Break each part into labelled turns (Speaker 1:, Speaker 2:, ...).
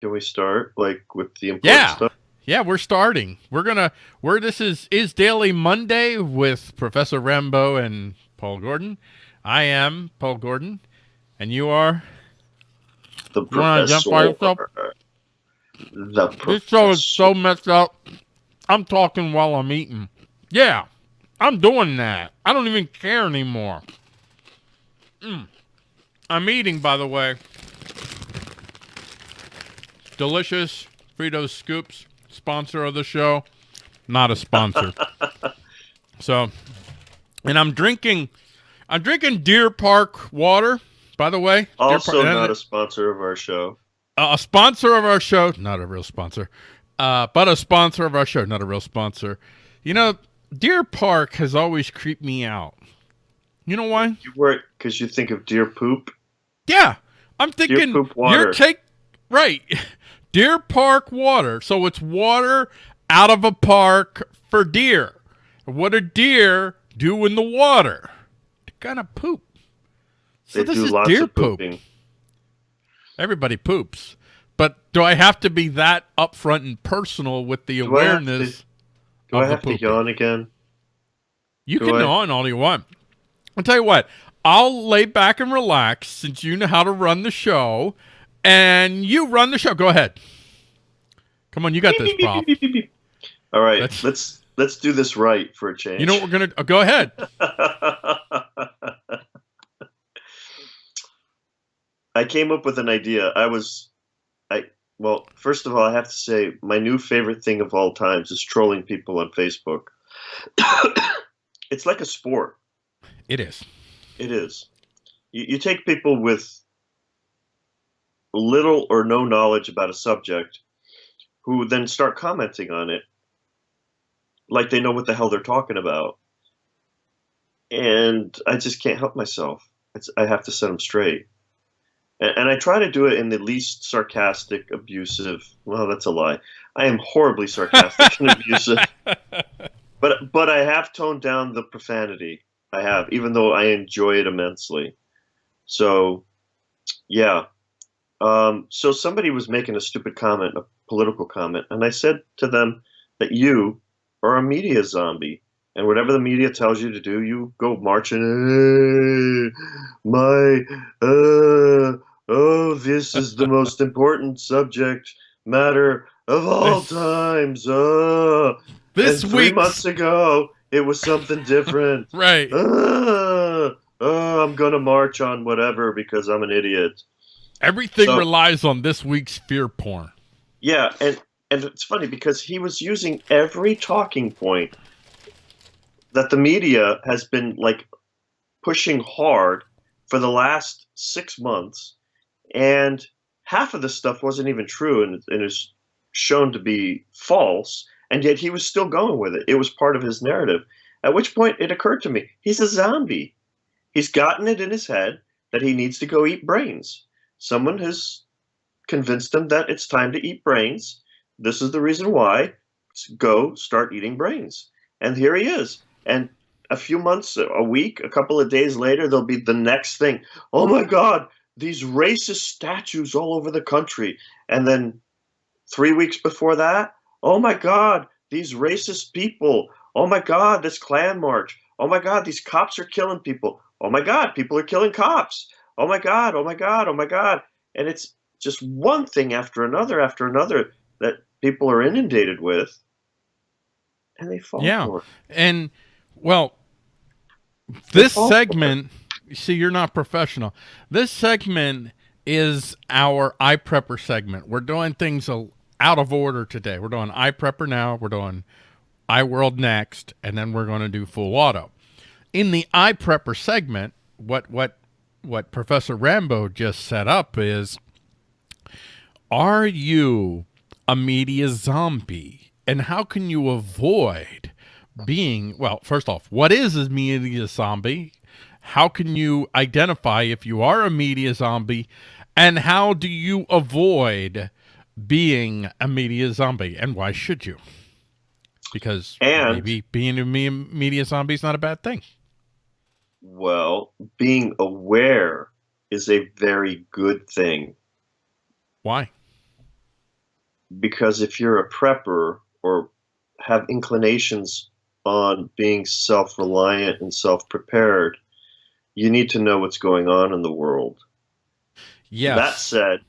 Speaker 1: Can we start like with the important
Speaker 2: Yeah.
Speaker 1: stuff?
Speaker 2: Yeah, we're starting. We're gonna. We're this is is Daily Monday with Professor Rambo and Paul Gordon. I am Paul Gordon, and you are.
Speaker 1: The
Speaker 2: You wanna identify yourself?
Speaker 1: The
Speaker 2: This show is so messed up. I'm talking while I'm eating. Yeah, I'm doing that. I don't even care anymore. Mm. I'm eating, by the way. Delicious Fritos Scoops, sponsor of the show. Not a sponsor. so, and I'm drinking. I'm drinking Deer Park water. By the way,
Speaker 1: Also
Speaker 2: Park-
Speaker 1: not a sponsor of our show.
Speaker 2: a sponsor of our show, not a real sponsor, uh, but a sponsor of our show, not a real sponsor. You know, Deer Park has always creeped me out. You know why?
Speaker 1: You work because you think of deer poop.
Speaker 2: Yeah, I'm thinking deer
Speaker 1: poop water.
Speaker 2: you're take right, Deer Park water. So it's water out of a park for deer. What do deer do in the water? They're kind of poop. So
Speaker 1: They
Speaker 2: this is deer
Speaker 1: of
Speaker 2: poop.
Speaker 1: pooping.
Speaker 2: Everybody poops. But do I have to be that upfront and personal with the
Speaker 1: Do I have
Speaker 2: awareness?
Speaker 1: Do I have to yawn again?
Speaker 2: You
Speaker 1: do
Speaker 2: can
Speaker 1: I-
Speaker 2: yawn all you want. I'll tell you what. I'll lay back and relax since you know how to run the show, and you run the show. Go ahead. Come on, you got this, Bob.
Speaker 1: All right,
Speaker 2: Let's-
Speaker 1: let's let's do this right for a change.
Speaker 2: You know what we're gonna? Oh, go ahead.
Speaker 1: I came up with an idea. I was, I well, first of all, I have to say my new favorite thing of all times is trolling people on Facebook. it's like a sport.
Speaker 2: It is.
Speaker 1: It is. You, you take people with little or no knowledge about a subject who then start commenting on it like they know what the hell they're talking about. And I just can't help myself. It's, I have to set them straight. And, and I try to do it in the least sarcastic, abusive. Well, that's a lie. I am horribly sarcastic and abusive. But but I have toned down the profanity. I have, even though I enjoy it immensely. So, yeah. Um, so somebody was making a stupid comment, a political comment, and I said to them that you are a media zombie, and whatever the media tells you to do, you go marching. "Eh, my, uh, oh, this is the most important subject matter of all times. Uh,
Speaker 2: This
Speaker 1: and three
Speaker 2: week,
Speaker 1: months ago, it was something different.
Speaker 2: right?
Speaker 1: uh, uh, I'm gonna march on whatever because I'm an idiot.
Speaker 2: Everything
Speaker 1: so-
Speaker 2: relies on this week's fear porn.
Speaker 1: Yeah, and and it's funny because he was using every talking point that the media has been like pushing hard for the last six months, and half of the stuff wasn't even true and, and is shown to be false, and yet he was still going with it. It was part of his narrative. At which point it occurred to me he's a zombie. He's gotten it in his head that he needs to go eat brains. Someone has convinced him that it's time to eat brains. This is the reason why. Go start eating brains. And here he is. And a few months, a week, a couple of days later, there'll be the next thing. Oh my God, these racist statues all over the country. And then three weeks before that, oh my God, these racist people. Oh my God, this Klan march. Oh my God, these cops are killing people. Oh my God, people are killing cops. Oh my God, oh my God, oh my God. And it's just one thing after another after another that people are inundated with. And they fall
Speaker 2: Yeah.
Speaker 1: for it.
Speaker 2: And well, this segment, see, you're not professional. This segment is our iPrepper segment. We're doing things a- out of order today. We're doing iPrepper now. We're doing iWorld next, and then we're going to do full auto. In the iPrepper segment, what what what Professor Rambo just set up is: Are you a media zombie, and how can you avoid? being well first off what is a media zombie? How can you identify if you are a media zombie? And how do you avoid being a media zombie? And why should you? Because
Speaker 1: And-
Speaker 2: maybe being a media zombie is not a bad thing
Speaker 1: Well, being aware is a very good thing.
Speaker 2: why
Speaker 1: because if you're a prepper or have inclinations on being self-reliant and self-prepared, you need to know what's going on in the world.
Speaker 2: Yes.
Speaker 1: That said,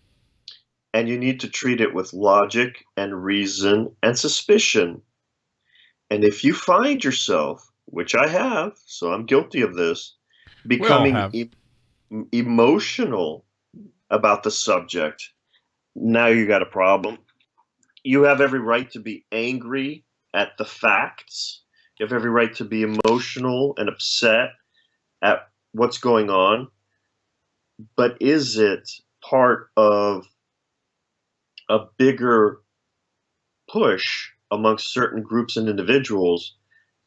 Speaker 1: and you need to treat it with logic and reason and suspicion. And if you find yourself, which I have, so I'm guilty of this, becoming e- emotional about the subject, now you got a problem. You have every right to be angry at the facts. You have every right to be emotional and upset at what's going on. But is it part of a bigger push amongst certain groups and individuals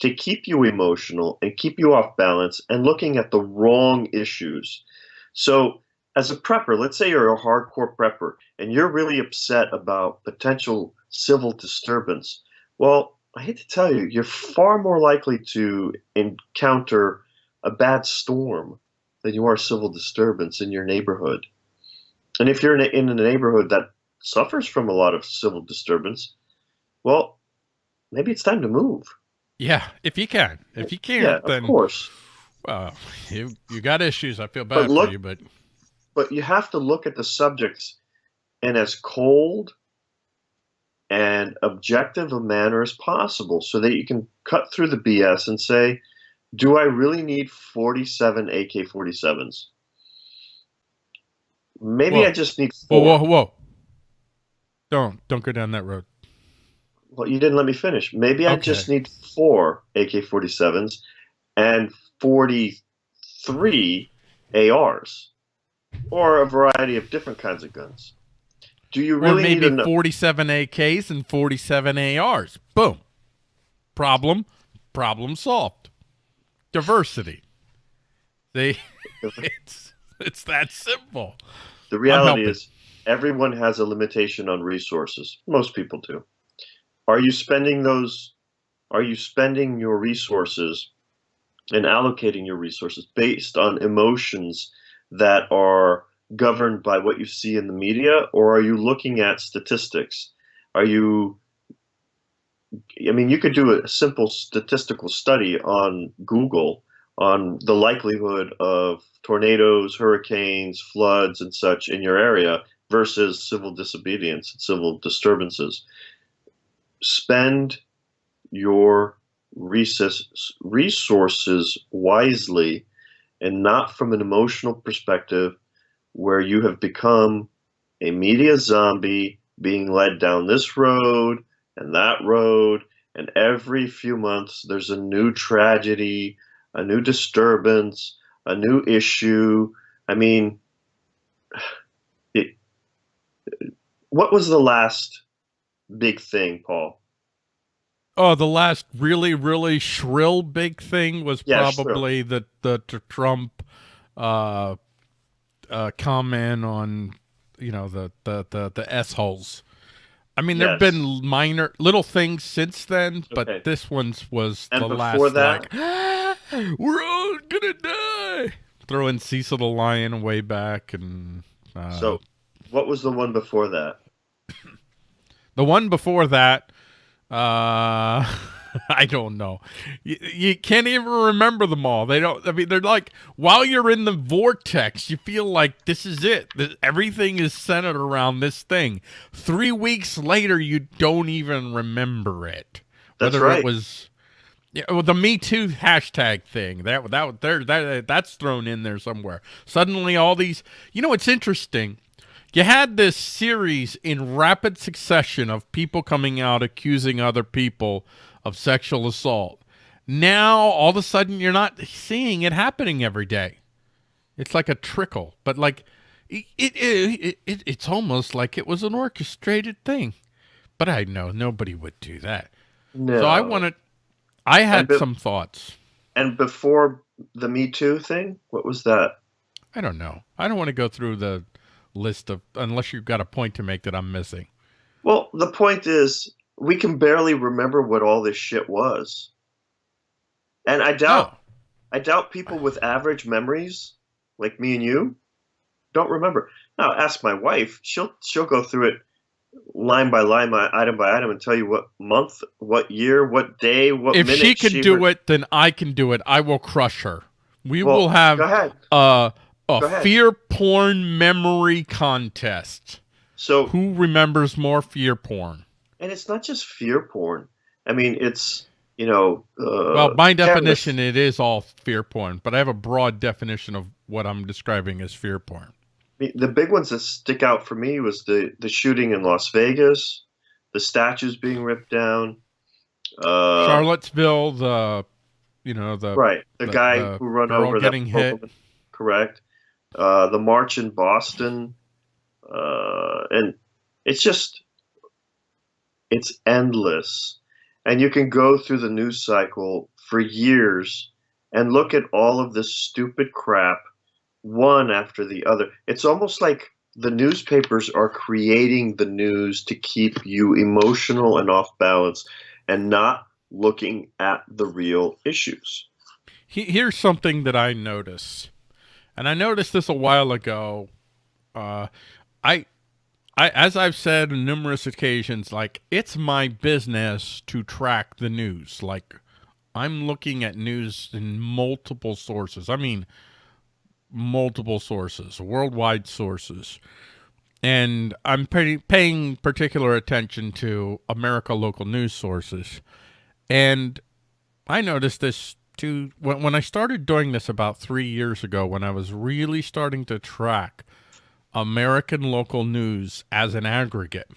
Speaker 1: to keep you emotional and keep you off balance and looking at the wrong issues. So, as a prepper, let's say you're a hardcore prepper and you're really upset about potential civil disturbance. Well, I hate to tell you, you're far more likely to encounter a bad storm than you are civil disturbance in your neighborhood. And if you're in a, in a neighborhood that suffers from a lot of civil disturbance, well, maybe it's time to move.
Speaker 2: Yeah, if you can. If you can't,
Speaker 1: Yeah,
Speaker 2: then
Speaker 1: of course.
Speaker 2: well, you you got issues. I feel
Speaker 1: But
Speaker 2: bad
Speaker 1: look-
Speaker 2: for you, but
Speaker 1: But you have to look at the subjects in as cold and objective a manner as possible so that you can cut through the BS and say, do I really need 47 AK 47s? Maybe
Speaker 2: Whoa.
Speaker 1: I just need
Speaker 2: whoa, whoa, whoa! Don't don't go down that road.
Speaker 1: Well, you didn't let me finish. Maybe I just need four AK 47s and 43 ARs or a variety of different kinds of guns. Do you
Speaker 2: or
Speaker 1: really
Speaker 2: maybe
Speaker 1: need to know?
Speaker 2: 47 AKs and 47 ARs. Boom. Problem, problem solved. Diversity. They, it's it's that simple.
Speaker 1: The reality is, everyone has a limitation on resources. Most people do. Are you spending those? Are you spending your resources and allocating your resources based on emotions that are governed by what you see in the media, or are you looking at statistics? Are you? I mean, you could do a simple statistical study on Google on the likelihood of tornadoes, hurricanes, floods, and such in your area versus civil disobedience and civil disturbances. Spend your resources wisely and not from an emotional perspective where you have become a media zombie being led down this road and that road. And every few months there's a new tragedy a new disturbance a new issue. I mean it, what was the last big thing paul
Speaker 2: Oh, the last really, really shrill big thing was
Speaker 1: Yeah, shrill.
Speaker 2: probably the the t- Trump uh, uh, comment on you know the the the, the s holes. I mean, there've been minor little things since then, but
Speaker 1: Okay.
Speaker 2: this one's was
Speaker 1: And
Speaker 2: the
Speaker 1: before
Speaker 2: last
Speaker 1: that?
Speaker 2: like "Ah, we're all gonna die. Throwing Cecil the Lion way back, and uh,
Speaker 1: so what was the one before that
Speaker 2: The one before that, uh, I don't know. You, you can't even remember them all. They don't. I mean, they're like while you're in the vortex, you feel like this is it. That everything is centered around this thing. Three weeks later, you don't even remember it.
Speaker 1: That's
Speaker 2: Whether
Speaker 1: right.
Speaker 2: it was. Yeah, well, the Me Too hashtag thing that that there that that's thrown in there somewhere. Suddenly, all these. You know, it's interesting. You had this series in rapid succession of people coming out accusing other people of sexual assault. Now, all of a sudden, you're not seeing it happening every day. It's like a trickle, but like it, it, it, it it's almost like it was an orchestrated thing. But I know nobody would do that.
Speaker 1: no
Speaker 2: So I wanted, I had some thoughts.
Speaker 1: and before the me too thing what was that
Speaker 2: I don't know. I don't want to go through the list of unless you've got a point to make that I'm missing.
Speaker 1: Well, the point is, we can barely remember what all this shit was, and I doubt,
Speaker 2: Oh,
Speaker 1: I doubt people with average memories, like me and you, don't remember. Now, ask my wife; she'll she'll go through it line by line, item by item, and tell you what month, what year, what day, what
Speaker 2: if
Speaker 1: minute.
Speaker 2: she can
Speaker 1: she
Speaker 2: do it, then I can do it. I will crush her. We
Speaker 1: Well,
Speaker 2: will have uh,
Speaker 1: Ahead.
Speaker 2: fear porn memory contest.
Speaker 1: So,
Speaker 2: Who remembers more fear porn?
Speaker 1: and it's not just fear porn. I mean, it's you know. Uh,
Speaker 2: well, my
Speaker 1: cameras-
Speaker 2: definition, it is all fear porn, but I have a broad definition of what I'm describing as fear porn.
Speaker 1: The- big ones that stick out for me was the the shooting in Las Vegas, the statues being ripped down. Uh,
Speaker 2: Charlottesville, the, you know, the
Speaker 1: right, the,
Speaker 2: the-
Speaker 1: guy
Speaker 2: the
Speaker 1: who run over
Speaker 2: getting
Speaker 1: that
Speaker 2: hit.
Speaker 1: woman, correct. Uh, the march in Boston, uh, and it's just it's endless, and you can go through the news cycle for years and look at all of this stupid crap, one after the other. It's almost like the newspapers are creating the news to keep you emotional and off balance, and not looking at the real issues.
Speaker 2: Here's something that I notice, and I noticed this a while ago. Uh, I, I, as I've said on numerous occasions, like it's my business to track the news. Like I'm looking at news in multiple sources. I mean, multiple sources, worldwide sources. And I'm pay- paying particular attention to America local news sources. And I noticed this too when, when I started doing this about three years ago, when I was really starting to track American local news as an aggregate.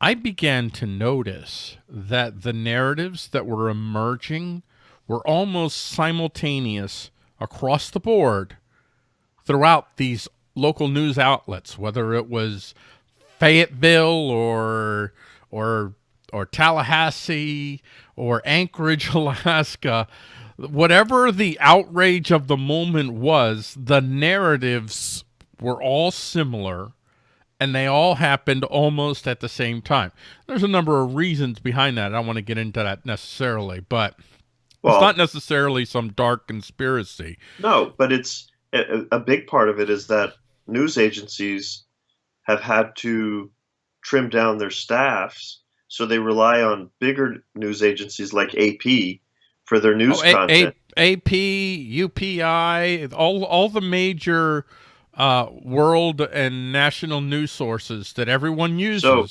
Speaker 2: I began to notice that the narratives that were emerging were almost simultaneous across the board throughout these local news outlets, whether it was Fayetteville or or or Tallahassee or Anchorage, Alaska, whatever the outrage of the moment was, the narratives were all similar and they all happened almost at the same time. There's a number of reasons behind that. I don't want to get into that necessarily, but
Speaker 1: Well,
Speaker 2: it's not necessarily some dark conspiracy.
Speaker 1: No, but it's a, a big part of it is that news agencies have had to trim down their staffs, so they rely on bigger news agencies like AP for their news
Speaker 2: Oh,
Speaker 1: content.
Speaker 2: A- AP, UPI, all all the major uh, world and national news sources that everyone uses.
Speaker 1: So,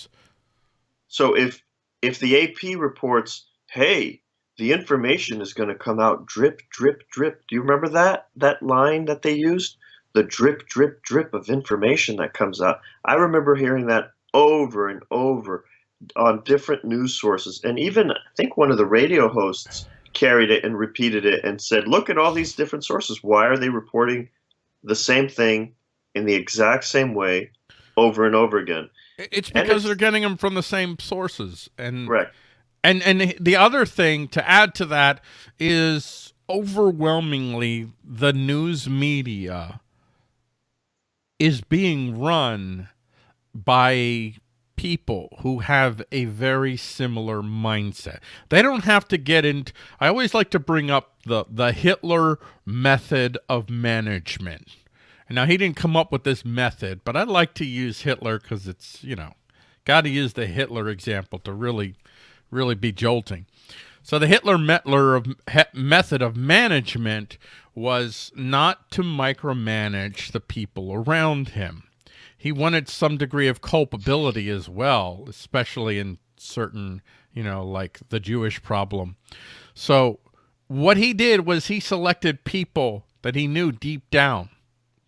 Speaker 1: so if if the AP reports, "Hey, the information is going to come out drip, drip, drip," do you remember that that line that they used? The drip, drip, drip of information that comes out. I remember hearing that over and over on different news sources, and even I think one of the radio hosts carried it and repeated it and said, "Look at all these different sources. Why are they reporting the same thing in the exact same way over and over again?"
Speaker 2: it's because
Speaker 1: it's-
Speaker 2: they're getting them from the same sources, and
Speaker 1: Correct.
Speaker 2: And and the other thing to add to that is overwhelmingly the news media is being run by people who have a very similar mindset. They don't have to get into I always like to bring up the the Hitler method of management. Now he didn't come up with this method, but I like to use Hitler cuz it's, you know, got to use the Hitler example to really really be jolting. So the Hitler Metler of he- method of management was not to micromanage the people around him. He wanted some degree of culpability as well, especially in certain, you know, like the Jewish problem. So what he did was he selected people that he knew deep down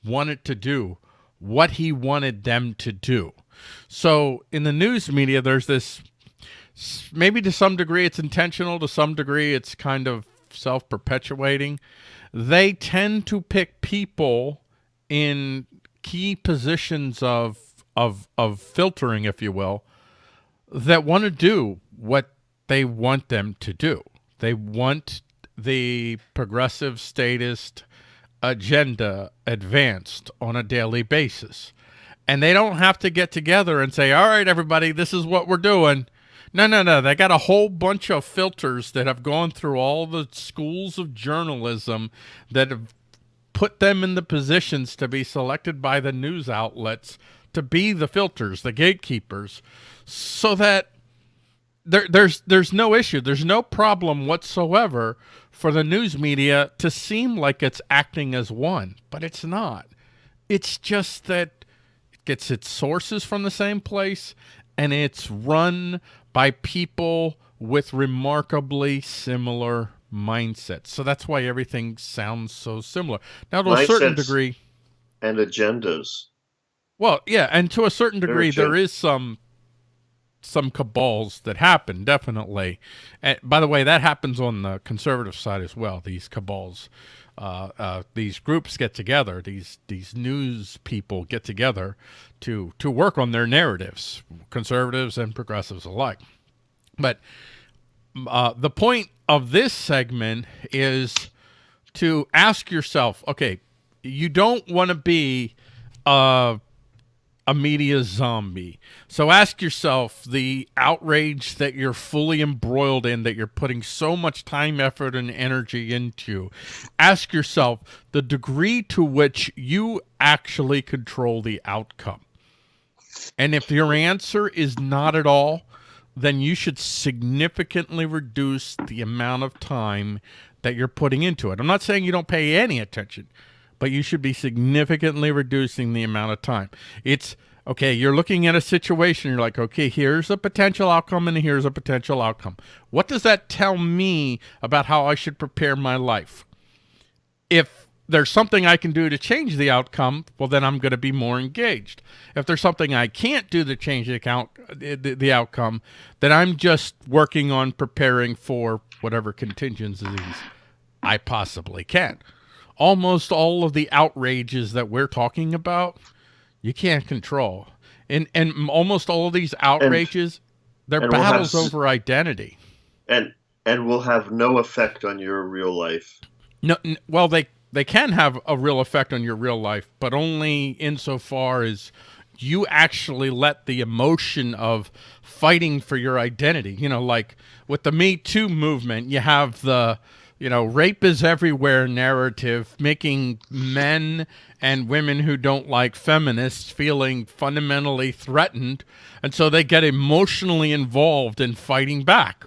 Speaker 2: wanted to do what he wanted them to do. So in the news media, there's this maybe to some degree it's intentional, to some degree it's kind of self perpetuating. They tend to pick people in key positions of of of filtering, if you will, that want to do what they want them to do. They want the progressive statist agenda advanced on a daily basis. And they don't have to get together and say, all right, everybody, this is what we're doing. No, no, no. They got a whole bunch of filters that have gone through all the schools of journalism that have put them in the positions to be selected by the news outlets to be the filters, the gatekeepers, so that there, there's there's no issue, there's no problem whatsoever for the news media to seem like it's acting as one, but it's not. It's just that it gets its sources from the same place, and it's run by people with remarkably similar mindsets. So that's why everything sounds so similar. Now, to a certain degree,
Speaker 1: and agendas.
Speaker 2: well, yeah, and to a certain degree, there is some some cabals that happen definitely. And by the way, that happens on the conservative side as well. These cabals, uh, uh, these groups get together. These these news people get together to to work on their narratives, conservatives and progressives alike. But uh, the point of this segment is to ask yourself, okay, you don't want to be a, a media zombie. So ask yourself the outrage that you're fully embroiled in, that you're putting so much time, effort, and energy into. Ask yourself the degree to which you actually control the outcome. And if your answer is not at all, then you should significantly reduce the amount of time that you're putting into it. I'm not saying you don't pay any attention, but you should be significantly reducing the amount of time. It's okay, you're looking at a situation, you're like, okay, here's a potential outcome and here's a potential outcome. What does that tell me about how I should prepare my life? If there's something I can do to change the outcome, well, then I'm going to be more engaged. If there's something I can't do to change the, account, the, the outcome, then I'm just working on preparing for whatever contingencies I possibly can. Almost all of the outrages that we're talking about, you can't control. And, and almost all of these outrages, they're
Speaker 1: and we'll have
Speaker 2: battles over identity.
Speaker 1: and and will have no effect on your real life.
Speaker 2: No, n- well, they they can have a real effect on your real life, but only insofar as you actually let the emotion of fighting for your identity. You know, like with the Me Too movement, you have the you know rape is everywhere narrative, making men and women who don't like feminists feeling fundamentally threatened, and so they get emotionally involved in fighting back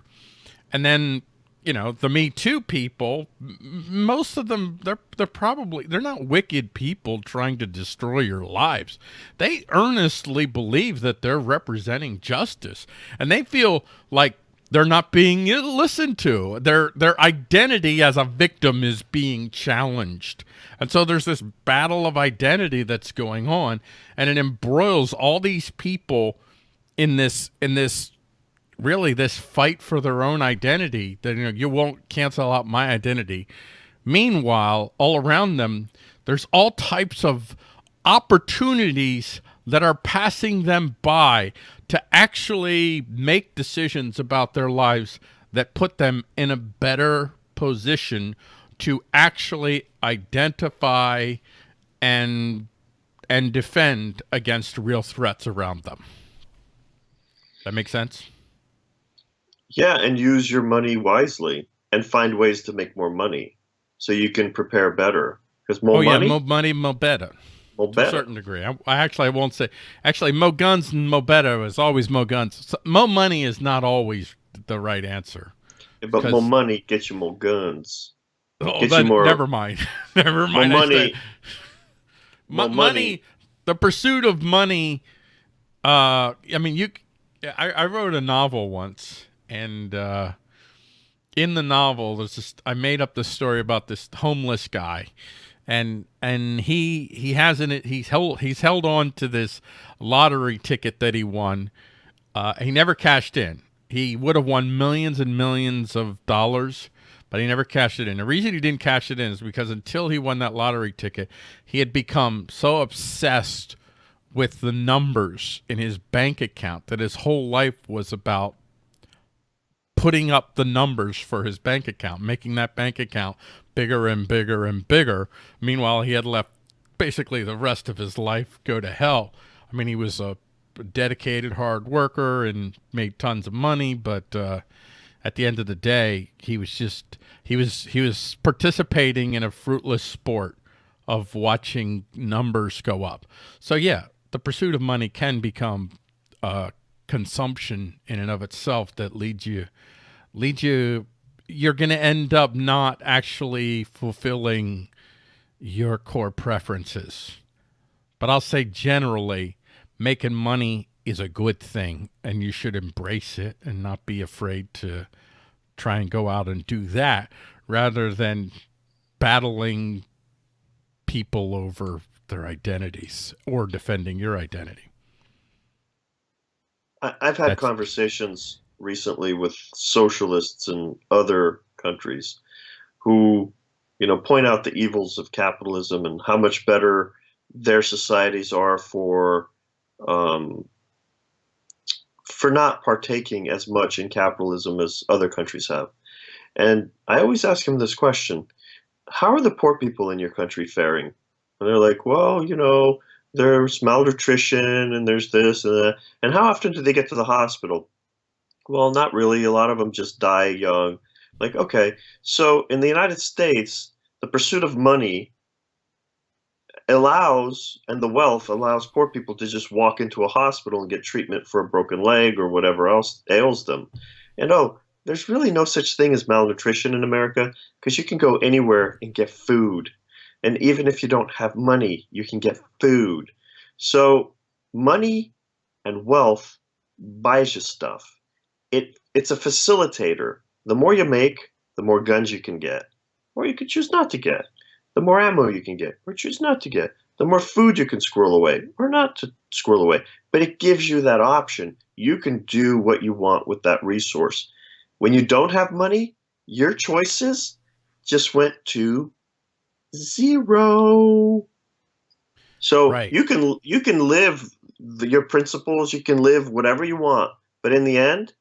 Speaker 2: and then you know the me too people most of them they're they're probably they're not wicked people trying to destroy your lives. They earnestly believe that they're representing justice and they feel like they're not being listened to. Their their identity as a victim is being challenged. And so there's this battle of identity that's going on and it embroils all these people in this in this really this fight for their own identity that you know you won't cancel out my identity. Meanwhile all around them there's all types of opportunities that are passing them by to actually make decisions about their lives that put them in a better position to actually identify and and defend against real threats around them. That makes sense
Speaker 1: Yeah, and use your money wisely and find ways to make more money so you can prepare better. Because more
Speaker 2: oh
Speaker 1: money,
Speaker 2: yeah, mo money, mo better.
Speaker 1: more
Speaker 2: To a certain degree. I, I actually I won't say. Actually, mo guns and mo better is always mo guns. So, mo money is not always the right answer.
Speaker 1: but more money gets you more guns.
Speaker 2: Oh,
Speaker 1: you more-
Speaker 2: never mind. never mind. I
Speaker 1: money. more
Speaker 2: money.
Speaker 1: money.
Speaker 2: The pursuit of money. Uh, I mean, you. I, I wrote a novel once, and uh, in the novel, there's just I made up this story about this homeless guy, and and he he has in it he's held he's held on to this lottery ticket that he won. Uh, he never cashed in. He would have won millions and millions of dollars, but he never cashed it in. The reason he didn't cash it in is because until he won that lottery ticket, he had become so obsessed with the numbers in his bank account that his whole life was about putting up the numbers for his bank account, making that bank account bigger and bigger and bigger. Meanwhile, he had left basically the rest of his life go to hell. I mean, he was a dedicated hard worker and made tons of money, but uh, at the end of the day, he was just he was he was participating in a fruitless sport of watching numbers go up. So yeah, the pursuit of money can become uh, consumption in and of itself that leads you leads you you're going to end up not actually fulfilling your core preferences. But I'll say generally, making money is a good thing and you should embrace it and not be afraid to try and go out and do that rather than battling people over their identities or defending your identity.
Speaker 1: I, have had That's, conversations recently with socialists in other countries who, you know, point out the evils of capitalism and how much better their societies are for um, for not partaking as much in capitalism as other countries have. And I always ask them this question: How are the poor people in your country faring? And they're like, well, you know, there's malnutrition and there's this and that. And how often do they get to the hospital? Well, not really. A lot of them just die young. Like, okay, so in the United States, the pursuit of money allows, and the wealth allows poor people to just walk into a hospital and get treatment for a broken leg or whatever else ails them. And oh, there's really no such thing as malnutrition in America because you can go anywhere and get food. And even if you don't have money, you can get food. So money and wealth buys you stuff. It it's a facilitator. The more you make, the more guns you can get. Or you could choose not to get. The more ammo you can get, or choose not to get. The more food you can squirrel away, or not to squirrel away. But it gives you that option. You can do what you want with that resource. When you don't have money, your choices just went to zero. So right. you can you can live the, your principles, you can live whatever you want, but in the end,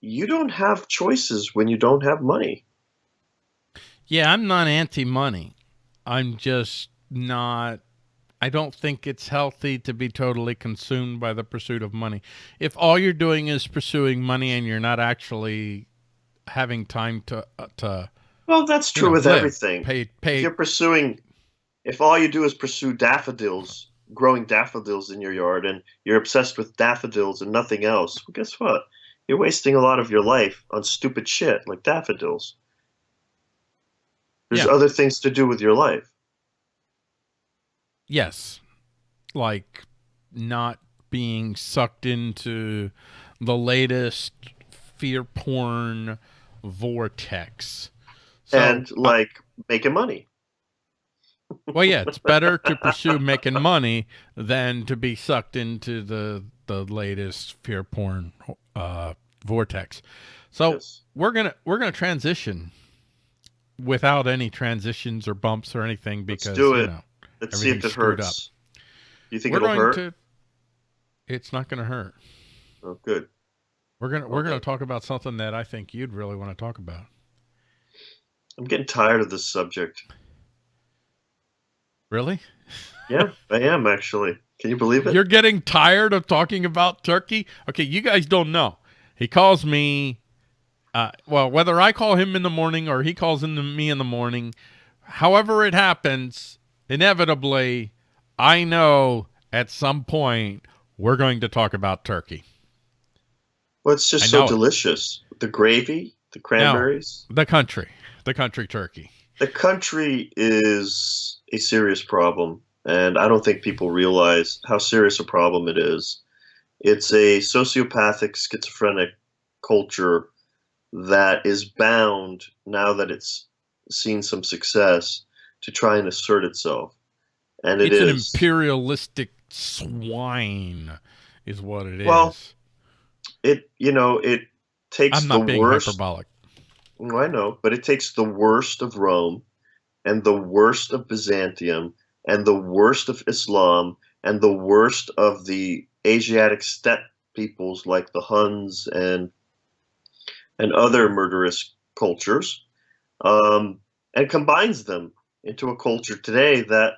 Speaker 1: you don't have choices when you don't have money.
Speaker 2: Yeah, I'm not anti-money. I'm just not I don't think it's healthy to be totally consumed by the pursuit of money. If all you're doing is pursuing money and you're not actually having time to uh, to
Speaker 1: well, that's true you know, with live, everything. Pay, pay. If you're pursuing, if all you do is pursue daffodils, growing daffodils in your yard, and you're obsessed with daffodils and nothing else, well, guess what? You're wasting a lot of your life on stupid shit like daffodils. There's yeah. other things to do with your life.
Speaker 2: Yes. Like not being sucked into the latest fear porn vortex
Speaker 1: so, and uh, like uh, making money.
Speaker 2: well, yeah, it's better to pursue making money than to be sucked into the the latest fear porn uh, vortex. So yes. we're gonna we're gonna transition without any transitions or bumps or anything because Let's do it. You know,
Speaker 1: Let's see if it hurts. Up. You think we're it'll hurt? To,
Speaker 2: it's not going to hurt.
Speaker 1: Oh, good.
Speaker 2: We're gonna we're gonna talk about something that I think you'd really want to talk about.
Speaker 1: I'm getting tired of this subject.
Speaker 2: Really?
Speaker 1: yeah, I am actually. Can you believe it?
Speaker 2: You're getting tired of talking about Turkey? Okay, you guys don't know. He calls me, uh, well, whether I call him in the morning or he calls into me in the morning, however it happens, inevitably, I know at some point we're going to talk about Turkey.
Speaker 1: Well, it's just so delicious. It. The gravy, the cranberries.
Speaker 2: the country the country Turkey?
Speaker 1: The country is a serious problem, and I don't think people realize how serious a problem it is. It's a sociopathic, schizophrenic culture that is bound, now that it's seen some success, to try and assert itself. And it
Speaker 2: it's
Speaker 1: is.
Speaker 2: an imperialistic swine, is what it is.
Speaker 1: Well, it you know it takes
Speaker 2: I'm not
Speaker 1: the
Speaker 2: being
Speaker 1: worst.
Speaker 2: hyperbolic.
Speaker 1: I know, but it takes the worst of Rome and the worst of Byzantium and the worst of Islam and the worst of the Asiatic steppe peoples like the Huns and and other murderous cultures, um, and combines them into a culture today that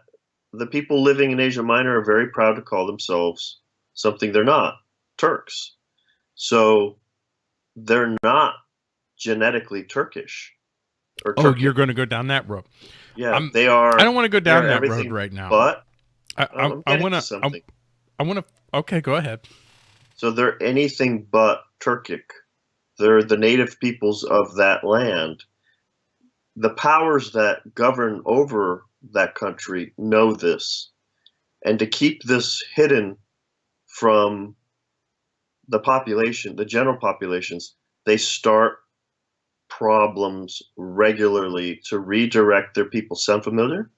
Speaker 1: the people living in Asia Minor are very proud to call themselves something they're not Turks. So they're not genetically Turkish.
Speaker 2: Or oh, you're going to go down that road.
Speaker 1: Yeah, I'm, they are.
Speaker 2: I don't want to go down that road right now.
Speaker 1: But
Speaker 2: I, I, I want to. I want to. Okay, go ahead.
Speaker 1: So they're anything but Turkic. They're the native peoples of that land. The powers that govern over that country know this. And to keep this hidden from the population, the general populations, they start problems regularly to redirect their people. Sound familiar?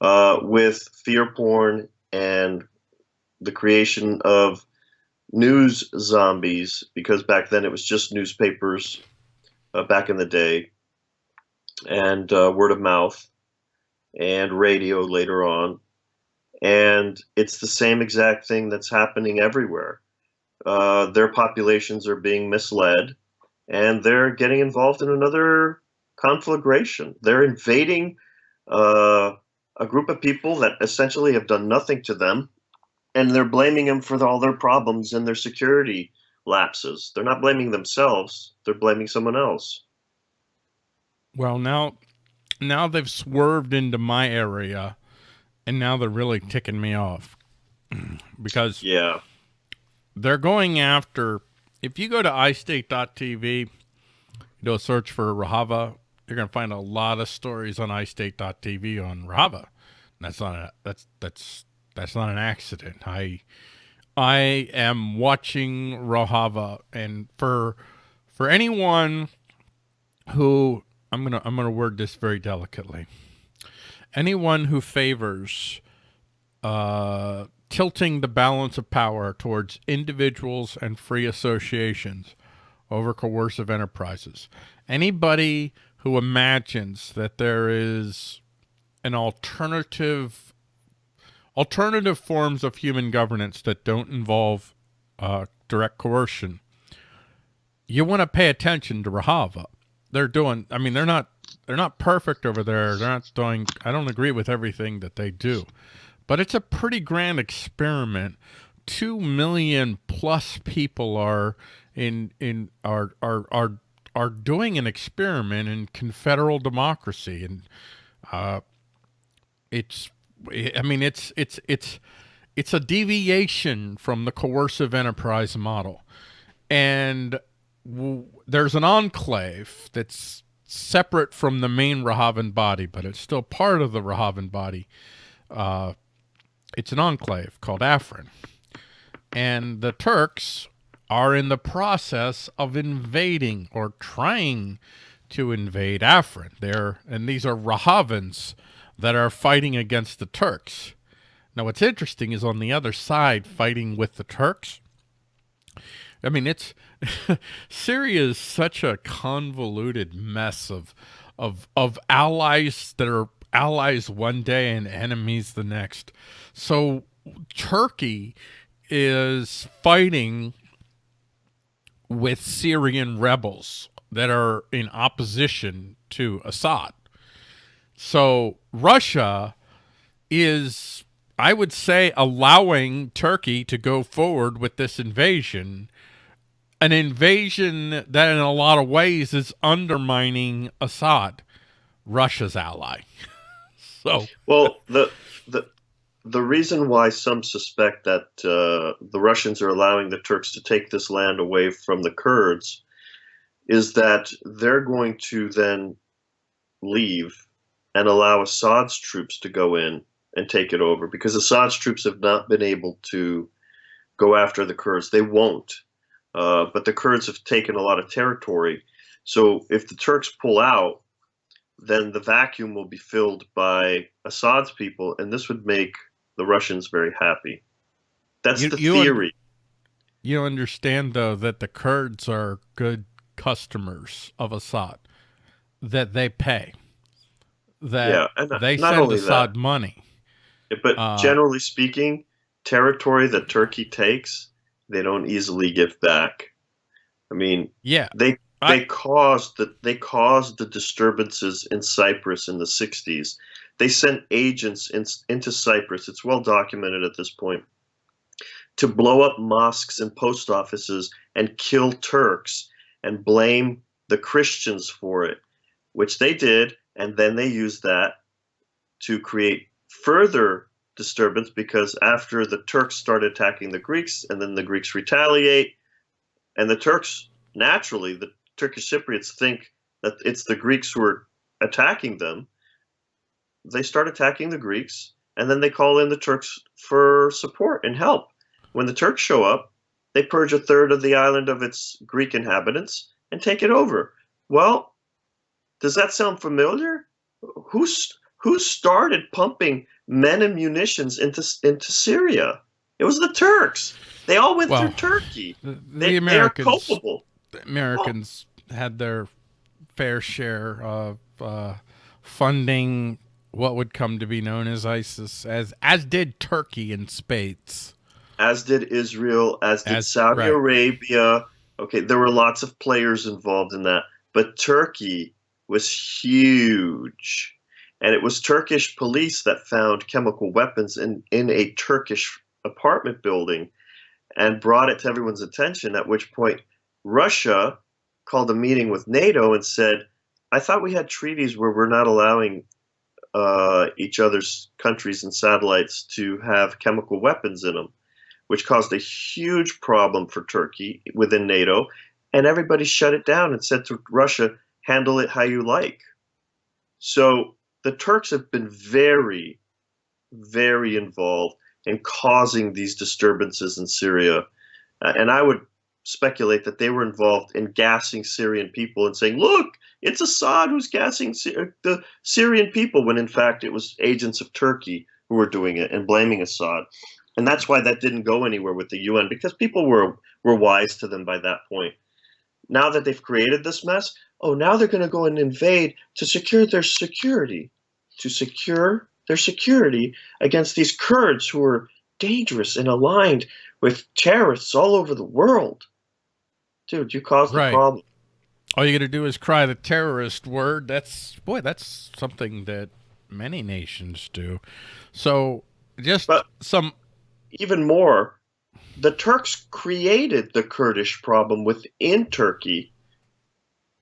Speaker 1: Uh, with fear porn and the creation of news zombies, because back then it was just newspapers uh, back in the day, and uh, word of mouth, and radio later on. And it's the same exact thing that's happening everywhere. Uh, their populations are being misled and they're getting involved in another conflagration. They're invading uh, a group of people that essentially have done nothing to them, and they're blaming them for all their problems and their security lapses. They're not blaming themselves; they're blaming someone else.
Speaker 2: Well, now, now they've swerved into my area, and now they're really ticking me off because
Speaker 1: yeah,
Speaker 2: they're going after if you go to iState.tv, do a search for Rojava, you're going to find a lot of stories on iState.tv on Rojava. That's not a, that's that's that's not an accident. I I am watching Rojava, and for for anyone who I'm gonna I'm gonna word this very delicately. Anyone who favors uh, tilting the balance of power towards individuals and free associations over coercive enterprises. Anybody who imagines that there is an alternative alternative forms of human governance that don't involve uh, direct coercion, you want to pay attention to Rojava. They're doing, I mean, they're not, they're not perfect over there. They're not doing, I don't agree with everything that they do, but it's a pretty grand experiment. Two million plus people are in in are are are are doing an experiment in confederal democracy, and uh, it's I mean it's it's it's it's a deviation from the coercive enterprise model, and there's an enclave that's separate from the main Rojavan body, but it's still part of the Rojavan body. Uh, it's an enclave called Afrin. And the Turks are in the process of invading or trying to invade Afrin. They're, and these are Rojavans that are fighting against the Turks. Now, what's interesting is on the other side, fighting with the Turks. I mean, it's Syria is such a convoluted mess of of of allies that are allies one day and enemies the next. So Turkey is fighting with Syrian rebels that are in opposition to Assad. So Russia is, I would say, allowing Turkey to go forward with this invasion, an invasion that in a lot of ways is undermining Assad, Russia's ally. so,
Speaker 1: well, the the the reason why some suspect that uh, the Russians are allowing the Turks to take this land away from the Kurds is that they're going to then leave and allow Assad's troops to go in and take it over because Assad's troops have not been able to go after the Kurds. They won't. Uh, but the Kurds have taken a lot of territory. So if the Turks pull out, then the vacuum will be filled by Assad's people, and this would make the Russians very happy. That's you, the you theory. Un
Speaker 2: you understand, though, that the Kurds are good customers of Assad, that they pay, that yeah, and they send Assad that, money.
Speaker 1: But uh, generally speaking, territory that Turkey takes, they don't easily give back. I mean,
Speaker 2: yeah,
Speaker 1: they they caused the they caused the disturbances in Cyprus in the 60s they sent agents in, into Cyprus, it's well documented at this point, to blow up mosques and post offices and kill Turks and blame the Christians for it, which they did. And then they used that to create further disturbance because after the Turks start attacking the Greeks, and then the Greeks retaliate, and the Turks naturally, the Turkish Cypriots think that it's the Greeks who are attacking them. They start attacking the Greeks, and then they call in the Turks for support and help. When the Turks show up, they purge a third of the island of its Greek inhabitants and take it over. Well, does that sound familiar? Who's who started pumping men and munitions into into Syria? It was the Turks. They all went
Speaker 2: Well,
Speaker 1: through Turkey.
Speaker 2: The, the
Speaker 1: They, they are culpable.
Speaker 2: The Americans had their fair share of uh, funding what would come to be known as ISIS, as as did Turkey in spades.
Speaker 1: as did Israel, as did
Speaker 2: As-
Speaker 1: Saudi
Speaker 2: right.
Speaker 1: Arabia. Okay, there were lots of players involved in that, but Turkey was huge. And it was Turkish police that found chemical weapons in, in a Turkish apartment building and brought it to everyone's attention, at which point Russia called a meeting with NATO and said, I thought we had treaties where we're not allowing uh, each other's countries and satellites to have chemical weapons in them which caused a huge problem for Turkey within NATO, and everybody shut it down and said to Russia, handle it how you like. So the Turks have been very, very involved in causing these disturbances in Syria. Uh, and I would speculate that they were involved in gassing Syrian people and saying, look, it's Assad who's gassing Sy- uh, the Syrian people, when in fact it was agents of Turkey who were doing it and blaming Assad and that's why that didn't go anywhere with the UN because people were were wise to them by that point. Now that they've created this mess, oh, now they're going to go and invade to secure their security, to secure their security against these Kurds who are dangerous and aligned with terrorists all over the world. Dude, you caused the problem.
Speaker 2: All you got to do is cry the terrorist word. That's boy, that's something that many nations do. So just
Speaker 1: But-
Speaker 2: some
Speaker 1: Even more, the Turks created the Kurdish problem within Turkey,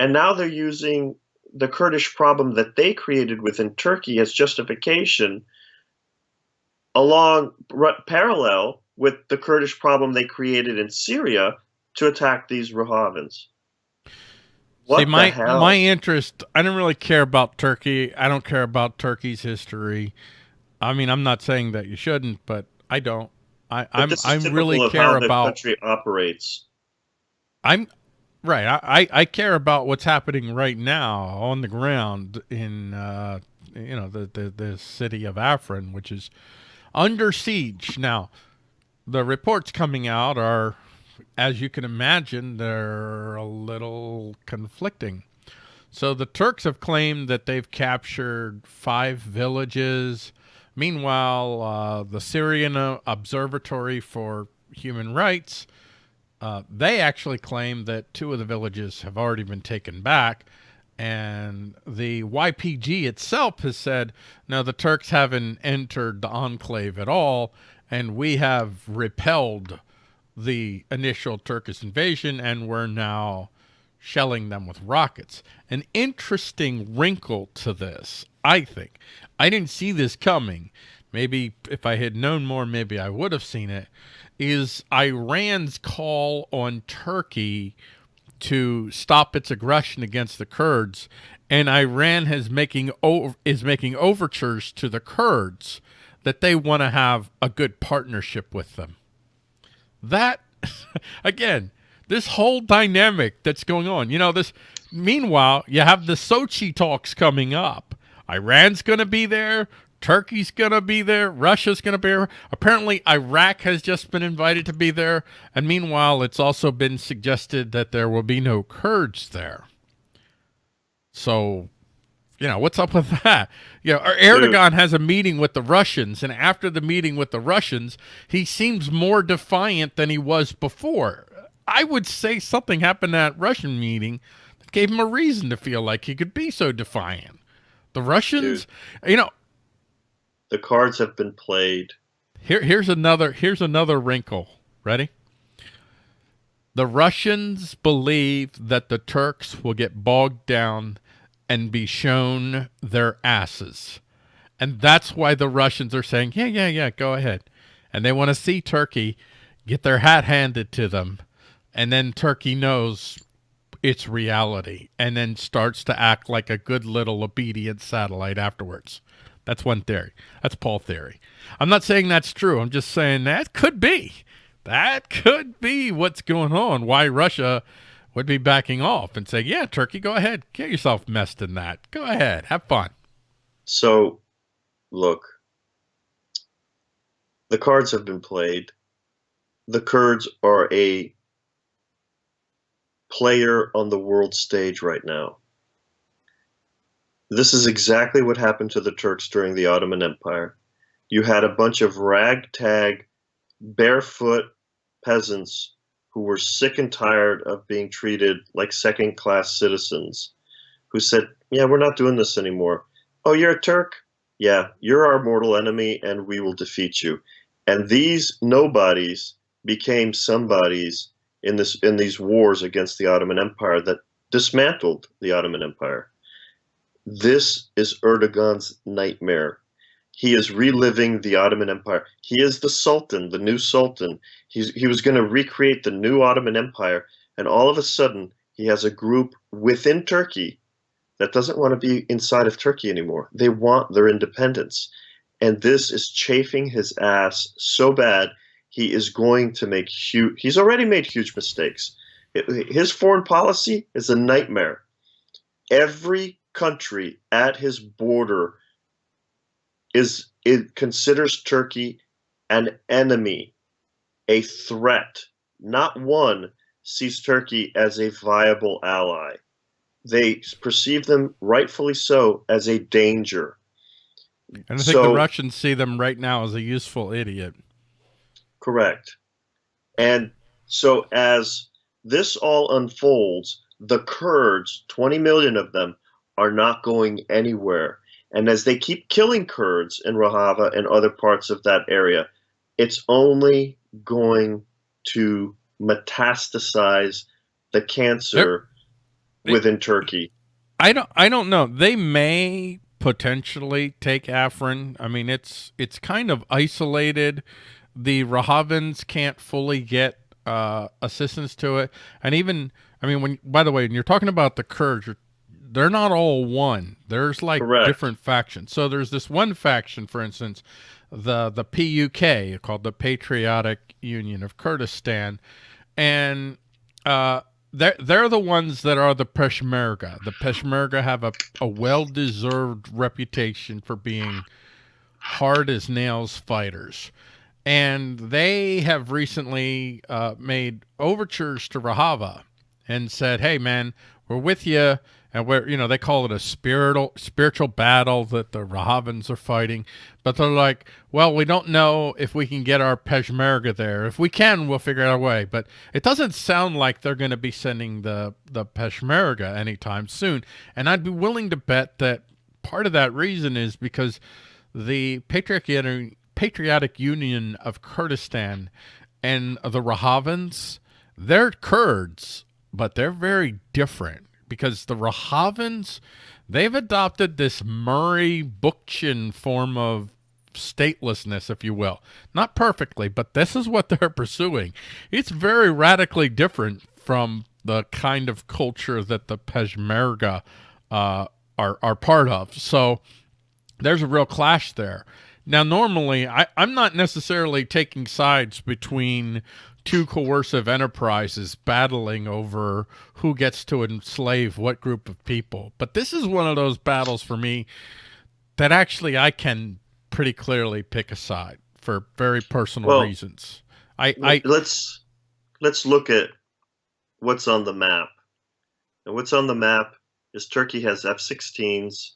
Speaker 1: and now they're using the Kurdish problem that they created within Turkey as justification along r- parallel with the Kurdish problem they created in Syria to attack these Rojavans. What
Speaker 2: See, my
Speaker 1: the hell?
Speaker 2: my interest. I don't really care about Turkey. I don't care about Turkey's history. I mean, I'm not saying that you shouldn't, but I don't. I I'm I really care
Speaker 1: how the
Speaker 2: about.
Speaker 1: country operates.
Speaker 2: I'm right. I, I I care about what's happening right now on the ground in uh, you know the, the the city of Afrin, which is under siege now. The reports coming out are, as you can imagine, they're a little conflicting. So the Turks have claimed that they've captured five villages. Meanwhile, uh, the Syrian uh, Observatory for Human Rights uh, they actually claim that two of the villages have already been taken back. And the YPG itself has said, no, the Turks haven't entered the enclave at all, and we have repelled the initial Turkish invasion, and we're now shelling them with rockets. An interesting wrinkle to this, I think. I didn't see this coming. Maybe if I had known more, maybe I would have seen it. Is Iran's call on Turkey to stop its aggression against the Kurds, and Iran has making is making overtures to the Kurds that they want to have a good partnership with them. That again, this whole dynamic that's going on. You know, this meanwhile, you have the Sochi talks coming up. Iran's going to be there, Turkey's going to be there, Russia's going to be there. Apparently Iraq has just been invited to be there, and meanwhile it's also been suggested that there will be no Kurds there. So, you know, what's up with that? You know, er-, Erdogan has a meeting with the Russians, and after the meeting with the Russians, he seems more defiant than he was before. I would say something happened at that Russian meeting that gave him a reason to feel like he could be so defiant. The Russians, you know,
Speaker 1: The cards have been played.
Speaker 2: here here's another here's another wrinkle. Ready? The Russians believe that the Turks will get bogged down and be shown their asses. And that's why the Russians are saying, yeah, yeah, yeah, go ahead. And they want to see Turkey get their hat handed to them. And then Turkey knows it's reality and then starts to act like a good little obedient satellite afterwards. That's one theory. That's Paul theory. I'm not saying that's true. I'm just saying that could be. That could be what's going on. Why Russia would be backing off and saying, "Yeah, Turkey, go ahead, get yourself messed in that. Go ahead, have fun."
Speaker 1: So, look, the cards have been played. The Kurds are a player on the world stage right now. This is exactly what happened to the Turks during the Ottoman Empire. You had a bunch of ragtag, barefoot peasants who were sick and tired of being treated like second class citizens, who said, Yeah, we're not doing this anymore. Oh, you're a Turk? Yeah, you're our mortal enemy and we will defeat you. And these nobodies became somebodies in this in these wars against the Ottoman Empire that dismantled the Ottoman Empire. This is Erdogan's nightmare. He is reliving the Ottoman Empire. He is the Sultan, the new Sultan. He's, he was going to recreate the new Ottoman Empire, and all of a sudden, he has a group within Turkey that doesn't want to be inside of Turkey anymore. They want their independence. And this is chafing his ass so bad, he is going to make huge, he's already made huge mistakes. His foreign policy is a nightmare. Every country at his border is it considers Turkey an enemy, a threat. Not one sees Turkey as a viable ally. They perceive them, rightfully so, as a danger.
Speaker 2: And I think so, the Russians see them right now as a useful idiot.
Speaker 1: Correct. And so as this all unfolds, the Kurds, 20 million of them, are not going anywhere. And as they keep killing Kurds in Rojava and other parts of that area, it's only going to metastasize the cancer They're, within they, Turkey.
Speaker 2: I don't I don't know. They may potentially take Afrin. I mean, it's it's kind of isolated. The Rojavans can't fully get uh, assistance to it, and even I mean, when by the way, when you're talking about the Kurds, you're they're not all one. There's like Correct. different factions. So there's this one faction, for instance, the the PUK called the Patriotic Union of Kurdistan, and uh, they're they're the ones that are the Peshmerga. The Peshmerga have a, a well deserved reputation for being hard as nails fighters. And they have recently uh, made overtures to Rojava and said, "Hey, man, we're with you and where you know they call it a spiritual spiritual battle that the Rojavans are fighting, but they're like, well, we don't know if we can get our Peshmerga there. If we can, we'll figure out a way. But it doesn't sound like they're going to be sending the the Peshmerga anytime soon. And I'd be willing to bet that part of that reason is because the Patriotic Patriotic Union of Kurdistan and the Rojavans, they're Kurds, but they're very different because the Rojavans, they've adopted this Murray Bookchin form of statelessness, if you will. Not perfectly, but this is what they're pursuing. It's very radically different from the kind of culture that the Peshmerga uh, are, are part of. So there's a real clash there. Now, normally, I, I'm not necessarily taking sides between two coercive enterprises battling over who gets to enslave what group of people. But this is one of those battles for me that actually I can pretty clearly pick a side for very personal well, reasons. I, I
Speaker 1: let's let's look at what's on the map. And what's on the map is Turkey has F-16s,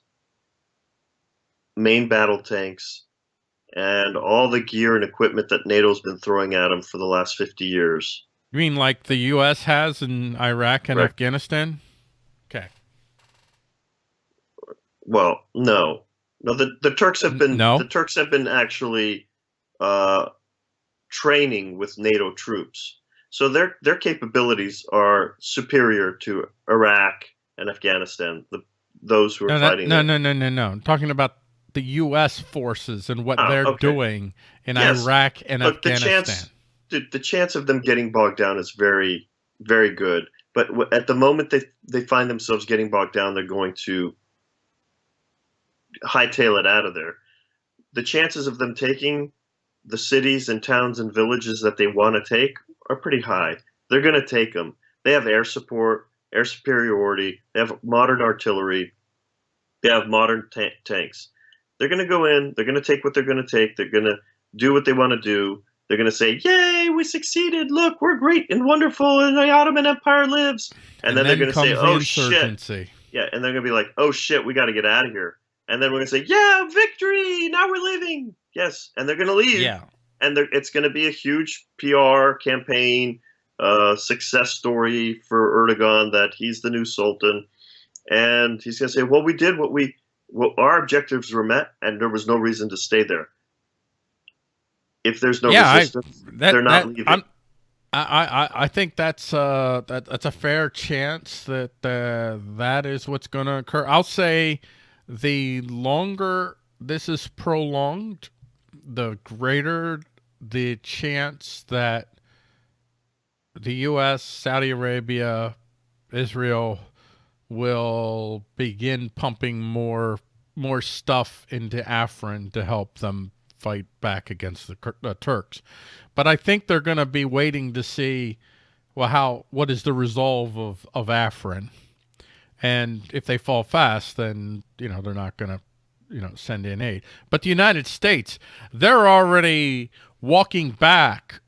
Speaker 1: main battle tanks, and all the gear and equipment that NATO's been throwing at them for the last 50 years.
Speaker 2: You mean like the U.S. has in Iraq and right. Afghanistan? Okay.
Speaker 1: Well, no, no. The the Turks have been no? the Turks have been actually uh, training with NATO troops, so their their capabilities are superior to Iraq and Afghanistan. The those who are
Speaker 2: no,
Speaker 1: fighting.
Speaker 2: No, no, no, no, no. I'm talking about the U.S. forces and what
Speaker 1: Oh,
Speaker 2: they're
Speaker 1: okay.
Speaker 2: doing in
Speaker 1: Yes.
Speaker 2: Iraq and
Speaker 1: Look, the chance the, the chance of them getting bogged down is very very good. But at the moment they they find themselves getting bogged down, they're going to hightail it out of there. The chances of them taking the cities and towns and villages that they want to take are pretty high. They're going to take them. They have air support, air superiority. They have modern artillery. They have modern ta- tanks. They're going to go in. They're going to take what they're going to take. They're going to do what they want to do. They're going to say, "Yay, we succeeded! Look, we're great and wonderful, and the Ottoman Empire lives." And, then, they're going to say, "Oh shit!" Yeah, and they're going to be like, "Oh shit, we got to get out of here." And then we're going to say, "Yeah, victory! Now we're leaving." Yes, and they're going to leave
Speaker 2: Yeah.
Speaker 1: and it's going to be a huge PR campaign, uh, success story for Erdogan that he's the new sultan, and he's going to say, "Well, we did what we, well, our objectives were met, and there was no reason to stay there. If there's no
Speaker 2: Yeah, I-
Speaker 1: resistance,
Speaker 2: That,
Speaker 1: They're not
Speaker 2: that-
Speaker 1: leaving.
Speaker 2: I'm- I, I, I think that's uh that, that's a fair chance that uh, that is what's going to occur. I'll say the longer this is prolonged, the greater the chance that the U.S., Saudi Arabia, Israel will begin pumping more more stuff into Afrin to help them fight back against the, the Turks. But I think they're going to be waiting to see, well, how what is the resolve of of Afrin, and if they fall fast, then you know they're not going to, you know, send in aid. But the United States, they're already walking back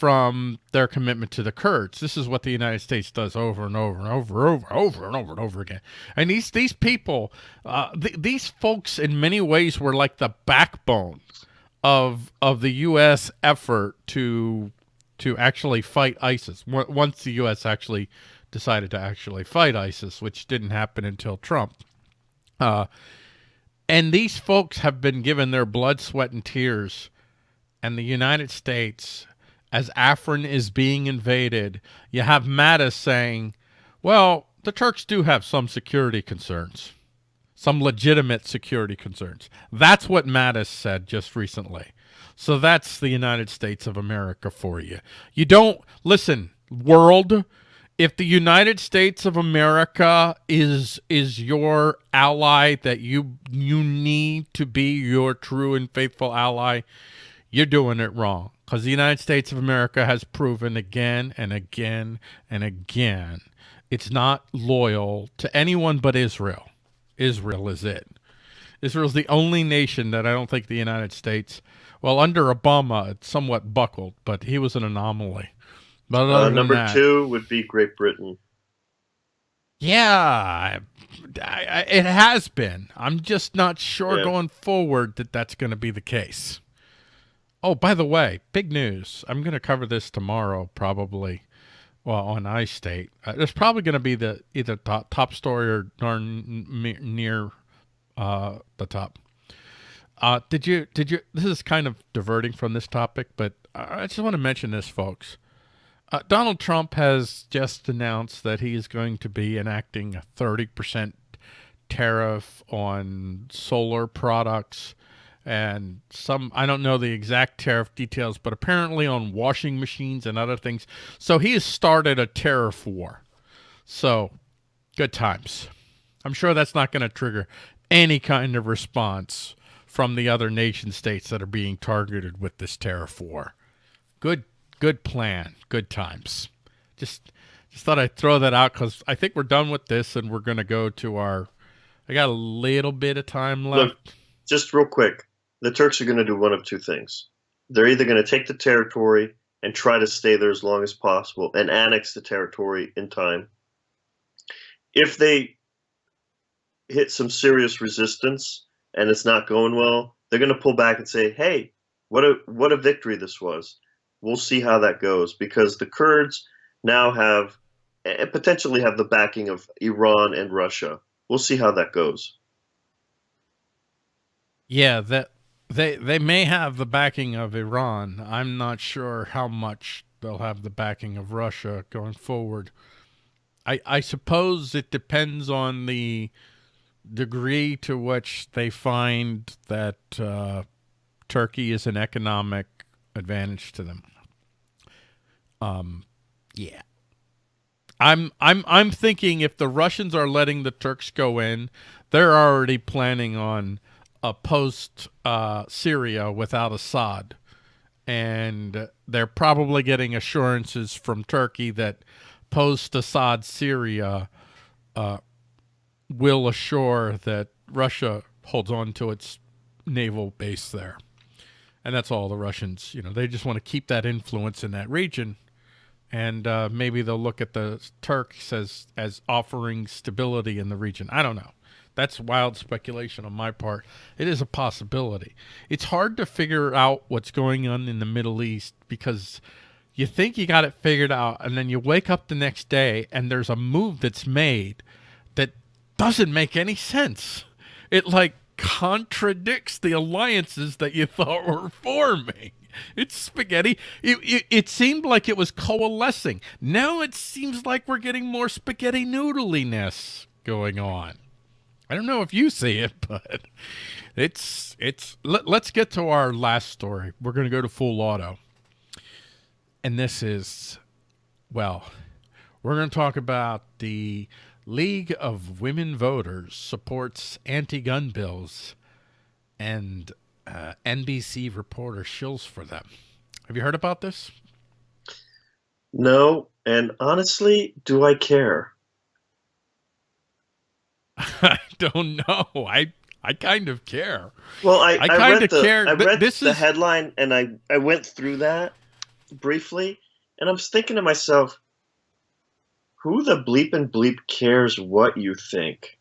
Speaker 2: from their commitment to the Kurds. This is what the United States does over and over and over, and over, over and over and over again. And these these people, uh, th- these folks, in many ways, were like the backbone of of the U.S. effort to to actually fight ISIS. Once the U.S. actually decided to actually fight ISIS, which didn't happen until Trump. Uh, and these folks have been given their blood, sweat, and tears. And the United States, as Afrin is being invaded, you have Mattis saying, well, the Turks do have some security concerns, some legitimate security concerns. That's what Mattis said just recently. So that's the United States of America for you. You don't, listen, world, if the United States of America is is your ally that you you need to be your true and faithful ally, you're doing it wrong. Because the United States of America has proven again and again and again it's not loyal to anyone but Israel. Israel is it. Israel's the only nation that I don't think the United States, well, under Obama, it somewhat buckled, but he was an anomaly. But
Speaker 1: uh, number
Speaker 2: that-
Speaker 1: two would be Great Britain.
Speaker 2: Yeah, I, I, it has been. I'm just not sure
Speaker 1: Yeah.
Speaker 2: going forward that that's going to be the case. Oh, by the way, big news. I'm going to cover this tomorrow, probably. Well, on iState, uh, it's probably going to be the either top, top story or darn near uh, the top. Uh, did you? Did you? This is kind of diverting from this topic, but I just want to mention this, folks. Uh, Donald Trump has just announced that he is going to be enacting a 30% tariff on solar products and some, I don't know the exact tariff details, but apparently on washing machines and other things. So he has started a tariff war. So good times. I'm sure that's not going to trigger any kind of response from the other nation states that are being targeted with this tariff war. Good good plan, good times. Just just thought I'd throw that out because I think we're done with this and we're gonna go to our. I got a little bit of time left.
Speaker 1: Look, just real quick, the Turks are going to do one of two things. They're either going to take the territory and try to stay there as long as possible and annex the territory in time. If they hit some serious resistance and it's not going well, they're going to pull back and say, "Hey, what a what a victory this was." We'll see how that goes because the Kurds now have and potentially have the backing of Iran and Russia. We'll see how that goes.
Speaker 2: Yeah, that they they may have the backing of Iran. I'm not sure how much they'll have the backing of Russia going forward. I I suppose it depends on the degree to which they find that uh, Turkey is an economic advantage to them. Um, yeah. I'm I'm I'm thinking if the Russians are letting the Turks go in, they're already planning on a post uh, Syria without Assad, and they're probably getting assurances from Turkey that post Assad Syria uh, will assure that Russia holds on to its naval base there. And that's all the Russians, you know, they just want to keep that influence in that region. And uh, maybe they'll look at the Turks as, as offering stability in the region. I don't know. That's wild speculation on my part. It is a possibility. It's hard to figure out what's going on in the Middle East because you think you got it figured out, and then you wake up the next day and there's a move that's made that doesn't make any sense. It like contradicts the alliances that you thought were forming. It's spaghetti. It, it, it, seemed like it was coalescing. Now it seems like we're getting more spaghetti noodliness going on. I don't know if you see it, but it's it's. Let, let's get to our last story. We're going to go to full auto, and this is, well, we're going to talk about the League of Women Voters supports anti-gun bills, and uh, NBC reporter shills for them. Have you heard about this?
Speaker 1: No, and honestly, do I care?
Speaker 2: I don't know. I I kind of care.
Speaker 1: Well, I, I kind of care. I read this the is... headline and I I went through that briefly, and I was thinking to myself, who the bleep and bleep cares what you think?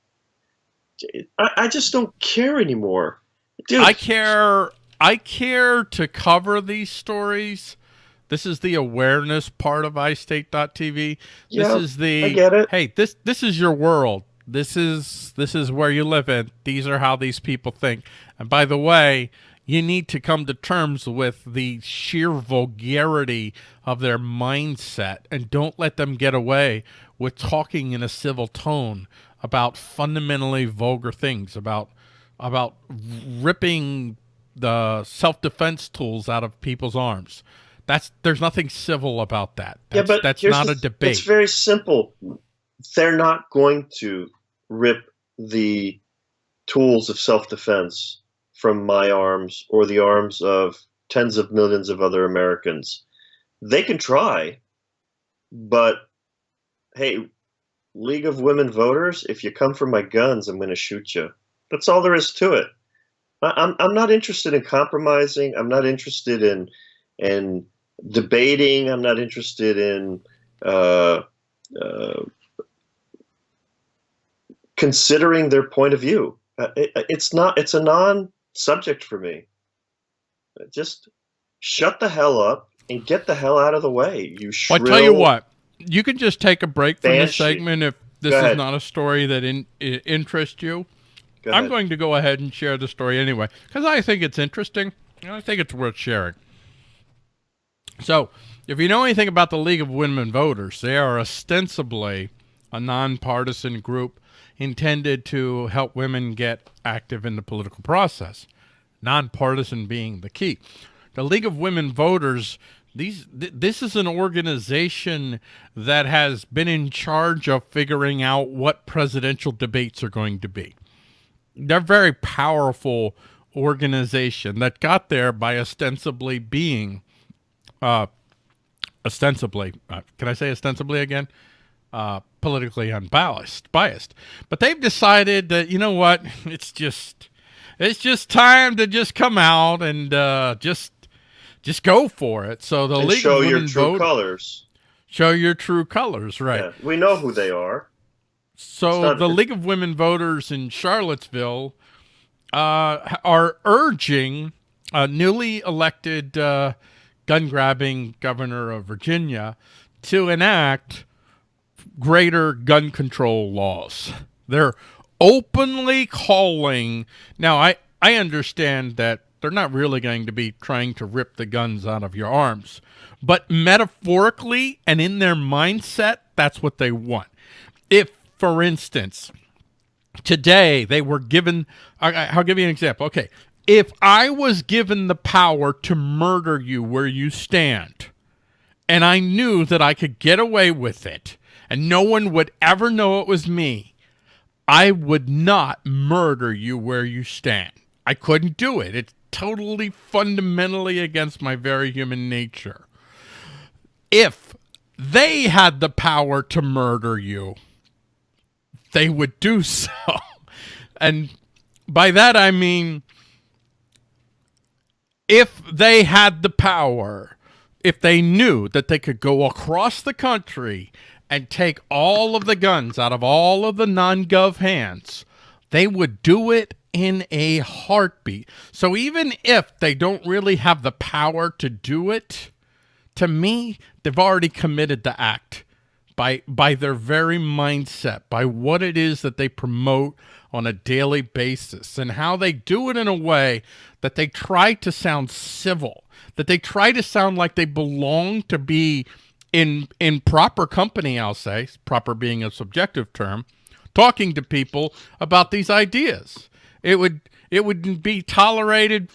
Speaker 1: I, I just don't care anymore.
Speaker 2: Dude. I care. I care to cover these stories. This is the awareness part of iState.tv. This is the
Speaker 1: I get it.
Speaker 2: Hey, this this is your world. This is this is where you live in. These are how these people think. And by the way, you need to come to terms with the sheer vulgarity of their mindset and don't let them get away with talking in a civil tone about fundamentally vulgar things about about ripping the self-defense tools out of people's arms. That's there's nothing civil about that. That's,
Speaker 1: yeah, but
Speaker 2: that's not
Speaker 1: the,
Speaker 2: a debate.
Speaker 1: It's very simple. They're not going to rip the tools of self-defense from my arms or the arms of tens of millions of other Americans. They can try, but hey, League of Women Voters, if you come for my guns, I'm going to shoot you. That's all there is to it. I'm I'm not interested in compromising. I'm not interested in in debating. I'm not interested in uh, uh, considering their point of view. Uh, it, it's not. It's a non-subject for me. Just shut the hell up and get the hell out of the way. You shrill.
Speaker 2: I tell you what. You can just take a break from this segment if this is not a story that in, interests you. Go I'm going to go ahead and share the story anyway because I think it's interesting and I think it's worth sharing. So, if you know anything about the League of Women Voters, they are ostensibly a nonpartisan group intended to help women get active in the political process. Nonpartisan being the key. The League of Women Voters these th this is an organization that has been in charge of figuring out what presidential debates are going to be they're very powerful organization that got there by ostensibly being uh ostensibly uh, can i say ostensibly again uh politically unbiased biased. But they've decided that you know what it's just it's just time to just come out and uh just just go for it. So the
Speaker 1: and
Speaker 2: league
Speaker 1: show your true colors.
Speaker 2: Show your true colors right. Yeah,
Speaker 1: we know who they are.
Speaker 2: So the League of Women Voters in Charlottesville uh, are urging a newly elected uh, gun grabbing governor of Virginia to enact greater gun control laws. They're openly calling. Now, I, I understand that they're not really going to be trying to rip the guns out of your arms, but metaphorically and in their mindset, that's what they want. If for instance, today they were given i'll give you an example okay if i was given the power to murder you where you stand and i knew that i could get away with it and no one would ever know it was me i would not murder you where you stand. I couldn't do it. It's totally fundamentally against my very human nature. If they had the power to murder you they would do so. And by that I mean if they had the power, if they knew that they could go across the country and take all of the guns out of all of the non-gov hands, they would do it in a heartbeat. So even if they don't really have the power to do it, to me, they've already committed the act by by their very mindset, by what it is that they promote on a daily basis and how they do it in a way that they try to sound civil, that they try to sound like they belong to be in in proper company, I'll say, proper being a subjective term, talking to people about these ideas. It would it would be tolerated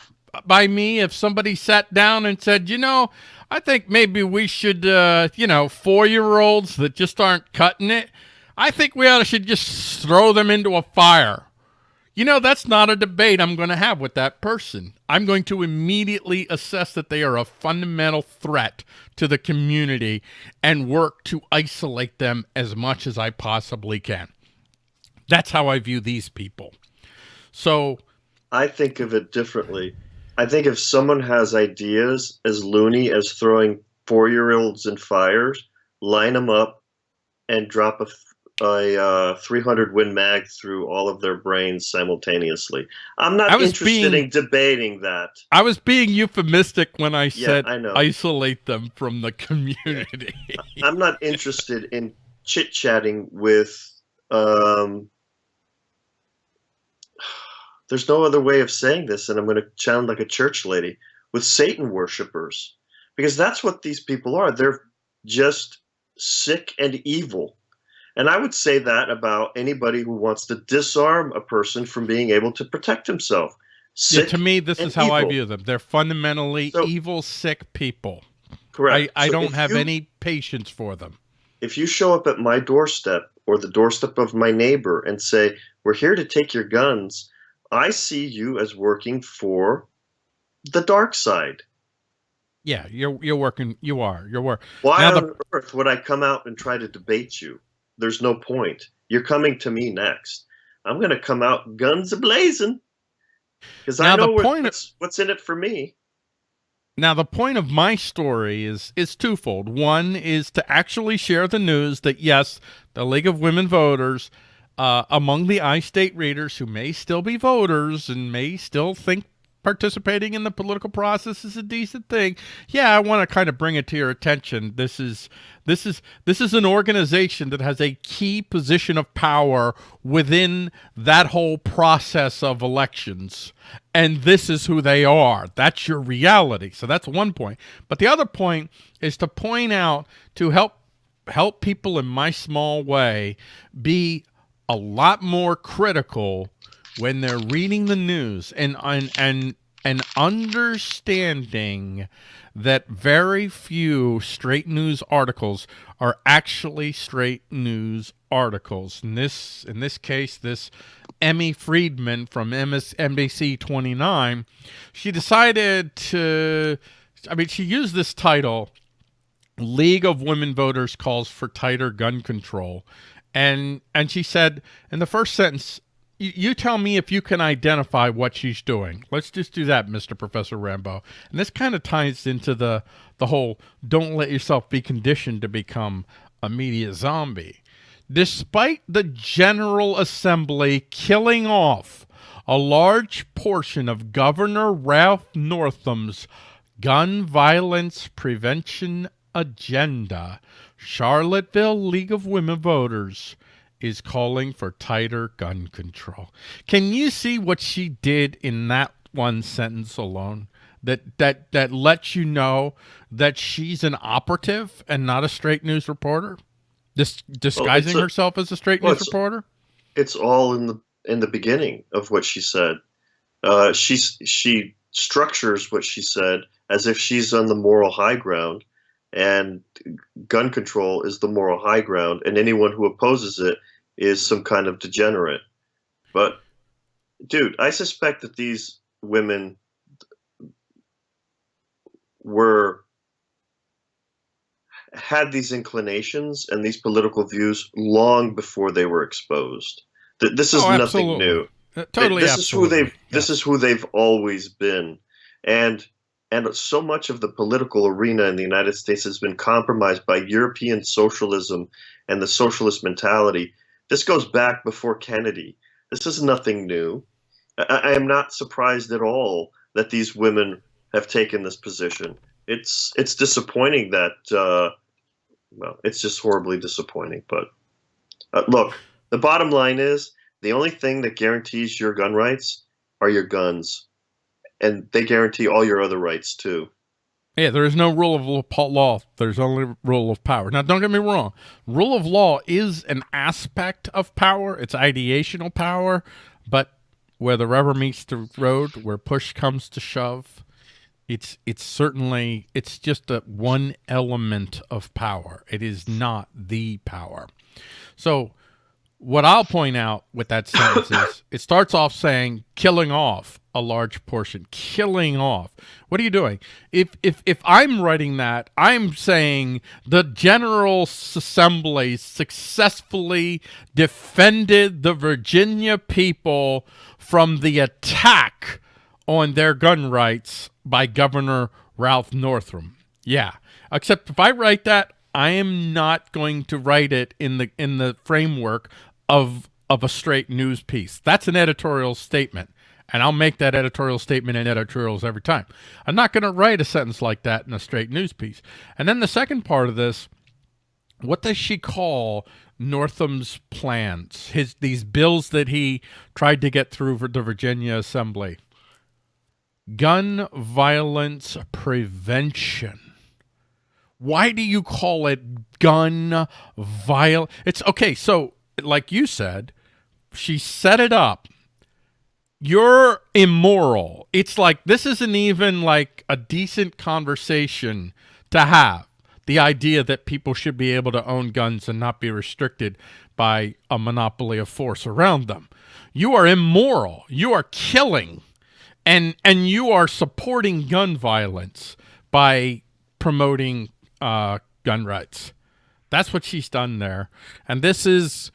Speaker 2: by me if somebody sat down and said, you know, I think maybe we should, uh, you know, four-year-olds that just aren't cutting it, I think we ought to should just throw them into a fire. You know, that's not a debate I'm going to have with that person. I'm going to immediately assess that they are a fundamental threat to the community and work to isolate them as much as I possibly can. That's how I view these people. So
Speaker 1: I think of it differently. I think if someone has ideas as loony as throwing four year olds in fires, line them up and drop a, a uh, 300 Win Mag through all of their brains simultaneously. I'm not interested being, in debating that.
Speaker 2: I was being euphemistic when I yeah, said I isolate them from the community.
Speaker 1: I'm not interested in chit chatting with um, there's no other way of saying this, and I'm going to sound like a church lady with Satan worshippers, because that's what these people are. They're just sick and evil. And I would say that about anybody who wants to disarm a person from being able to protect himself.
Speaker 2: Yeah, to me, this is how evil. I view them. They're fundamentally so, evil, sick people.
Speaker 1: Correct.
Speaker 2: I, I so don't have you, any patience for them.
Speaker 1: If you show up at my doorstep or the doorstep of my neighbor and say, We're here to take your guns, I see you as working for the dark side.
Speaker 2: Yeah, you're you're working. You are. You're working.
Speaker 1: Why now on the, earth would I come out and try to debate you? There's no point. You're coming to me next. I'm going to come out guns a blazing because I know what's, what's in it for me.
Speaker 2: Now the point of my story is is twofold. One is to actually share the news that yes, the League of Women Voters uh, among the iState readers who may still be voters and may still think participating in the political process is a decent thing. Yeah, I want to kind of bring it to your attention. This is this is this is an organization that has a key position of power within that whole process of elections. And this is who they are. That's your reality. So that's one point. But the other point is to point out to help help people in my small way be a lot more critical when they're reading the news and and and and understanding that very few straight news articles are actually straight news articles. In this in this case, this Emmy Friedman from MSNBC 29, she decided to I mean, she used this title League of Women Voters calls for tighter gun control and and she said in the first sentence you tell me if you can identify what she's doing. Let's just do that, Mr. Professor Rambo. And this kind of ties into the the whole don't let yourself be conditioned to become a media zombie. Despite the General Assembly killing off a large portion of Governor Ralph Northam's gun violence prevention agenda, Charlottesville League of Women Voters is calling for tighter gun control. Can you see what she did in that one sentence alone? That that that lets you know that she's an operative and not a straight news reporter, Dis disguising well, a, herself as a straight well, news reporter.
Speaker 1: It's all in the in the beginning of what she said. Uh, she she structures what she said as if she's on the moral high ground, and gun control is the moral high ground, and anyone who opposes it is some kind of degenerate. But, dude, I suspect that these women were had these inclinations and these political views long before they were exposed. This is oh, nothing new.
Speaker 2: Uh, totally,
Speaker 1: this
Speaker 2: absolutely.
Speaker 1: is who they've. Yeah. This is who they've always been, and and so much of the political arena in the United States has been compromised by European socialism and the socialist mentality. This goes back before Kennedy. This is nothing new. I, I am not surprised at all that these women have taken this position. It's it's disappointing that uh, well, it's just horribly disappointing. But uh, look, the bottom line is the only thing that guarantees your gun rights are your guns, and they guarantee all your other rights too.
Speaker 2: Yeah, there is no rule of law. There's only rule of power. Now, don't get me wrong. Rule of law is an aspect of power. It's ideational power, but where the rubber meets the road, where push comes to shove, it's it's certainly it's just a one element of power. It is not the power. So what I'll point out with that sentence is it starts off saying killing off a large portion, killing off. What are you doing? If if if I'm writing that, I'm saying the General Assembly successfully defended the Virginia people from the attack on their gun rights by Governor Ralph Northam. Yeah. Except if I write that, I am not going to write it in the in the framework of of a straight news piece. That's an editorial statement. And I'll make that editorial statement in editorials every time. I'm not going to write a sentence like that in a straight news piece. And then the second part of this, what does she call Northam's plans? His these bills that he tried to get through for the Virginia Assembly gun violence prevention. Why do you call it gun viol? It's okay. So, like you said, she set it up. You're immoral. It's like this isn't even like a decent conversation to have. The idea that people should be able to own guns and not be restricted by a monopoly of force around them. You are immoral. You are killing and and you are supporting gun violence by promoting uh, gun rights. That's what she's done there, and this is.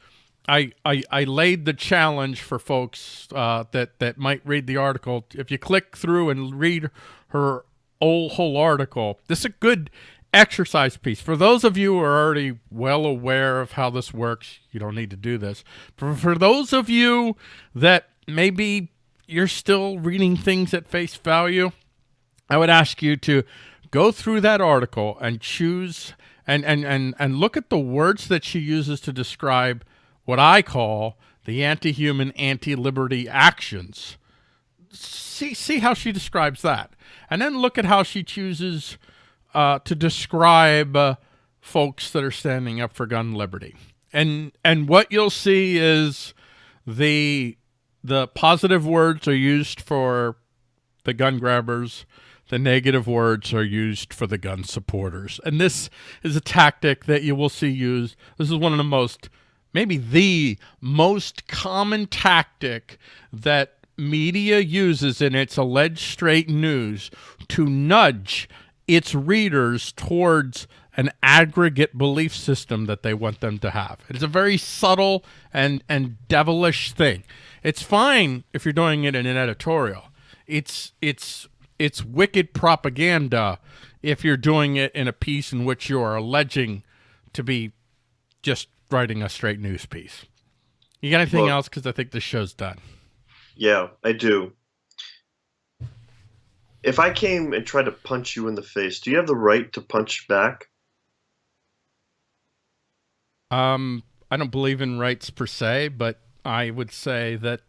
Speaker 2: I, I, I laid the challenge for folks uh, that that might read the article. If you click through and read her whole whole article, this is a good exercise piece. For those of you who are already well aware of how this works, you don't need to do this. For, for those of you that maybe you're still reading things at face value, I would ask you to go through that article and choose and, and, and, and look at the words that she uses to describe what I call the anti-human, anti-liberty actions. See, see how she describes that. And then look at how she chooses uh, to describe uh, folks that are standing up for gun liberty. And, and what you'll see is the the positive words are used for the gun grabbers. The negative words are used for the gun supporters. And this is a tactic that you will see used. This is one of the most, maybe the most common tactic that media uses in its alleged straight news to nudge its readers towards an aggregate belief system that they want them to have. It's a very subtle and, and devilish thing. It's fine if you're doing it in an editorial. It's it's it's wicked propaganda if you're doing it in a piece in which you are alleging to be just writing a straight news piece. You got anything else? Because I think this show's done.
Speaker 1: Yeah, I do. If I came and tried to punch you in the face, do you have the right to punch back?
Speaker 2: Um, I don't believe in rights per se, but I would say that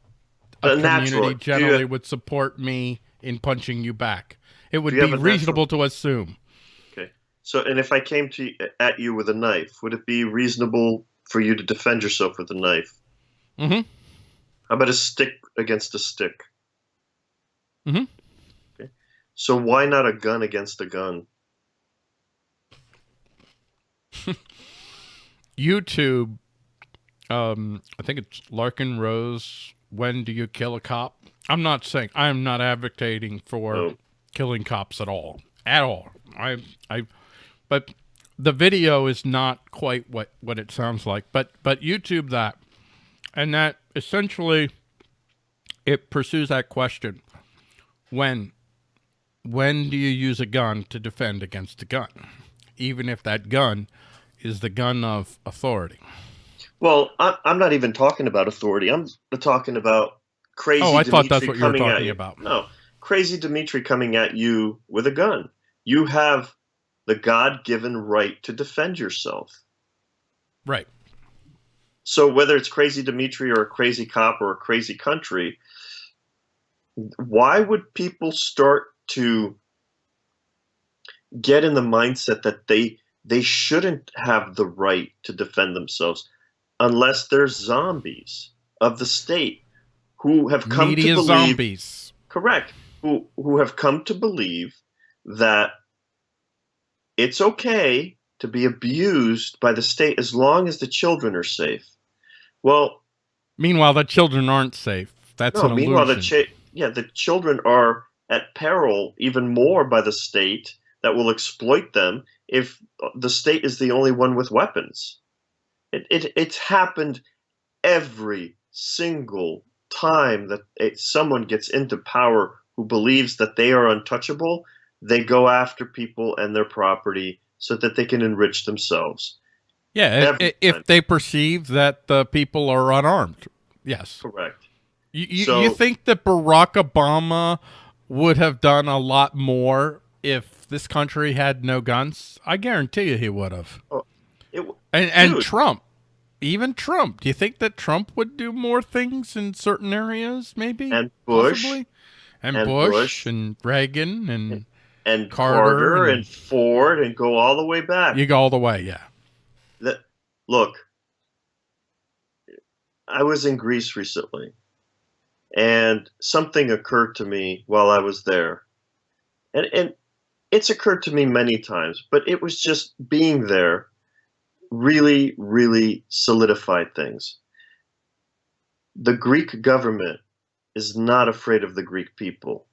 Speaker 2: a community generally have, would support me in punching you back. It would be reasonable natural? to assume.
Speaker 1: Okay. So, and if I came to at you with a knife, would it be reasonable for you to defend yourself with a knife?
Speaker 2: Mm-hmm.
Speaker 1: How about a stick against a stick?
Speaker 2: Mhm.
Speaker 1: Okay. So why not a gun against a gun?
Speaker 2: YouTube, um, I think it's Larken Rose. When do you kill a cop? I'm not saying I'm not advocating for
Speaker 1: Oh.
Speaker 2: killing cops at all, at all. I, I, but the video is not quite what what it sounds like. But but YouTube that, and that essentially, it pursues that question: when, when do you use a gun to defend against a gun, even if that gun is the gun of authority?
Speaker 1: Well, I, I'm not even talking about authority. I'm talking about crazy.
Speaker 2: Oh, I thought that's what you were talking
Speaker 1: you.
Speaker 2: about.
Speaker 1: No, crazy Dimitri coming at you with a gun. You have the God-given right to defend yourself.
Speaker 2: Right.
Speaker 1: So whether it's crazy Dimitri or a crazy cop or a crazy country, why would people start to get in the mindset that they they shouldn't have the right to defend themselves unless they're zombies of the state who have come
Speaker 2: Media
Speaker 1: to believe
Speaker 2: zombies.
Speaker 1: correct who who have come to believe that it's okay to be abused by the state as long as the children are safe. Well,
Speaker 2: Meanwhile, the children aren't safe. That's
Speaker 1: no,
Speaker 2: an
Speaker 1: meanwhile the cha- yeah, the children are at peril even more by the state that will exploit them if the state is the only one with weapons. It it it's happened every single time that it, someone gets into power who believes that they are untouchable, they go after people and their property so that they can enrich themselves.
Speaker 2: yeah, i-
Speaker 1: every
Speaker 2: i- if they perceive that the people are unarmed. Yes.
Speaker 1: Correct.
Speaker 2: You, you,
Speaker 1: So-
Speaker 2: you think that Barack Obama would have done a lot more if this country had no guns? I guarantee you he would have.
Speaker 1: Oh, it, w-
Speaker 2: And, and
Speaker 1: Dude.
Speaker 2: Trump, even Trump. Do you think that Trump would do more things in certain areas? Maybe
Speaker 1: and Bush
Speaker 2: possibly? and,
Speaker 1: and
Speaker 2: Bush,
Speaker 1: Bush.
Speaker 2: and Reagan and
Speaker 1: and
Speaker 2: Carter
Speaker 1: Carter,
Speaker 2: and-
Speaker 1: and, Ford and go all the way back.
Speaker 2: you go all the way. Yeah.
Speaker 1: that look i was in greece recently and something occurred to me while i was there and and it's occurred to me many times but it was just being there really really solidified things the greek government is not afraid of the greek people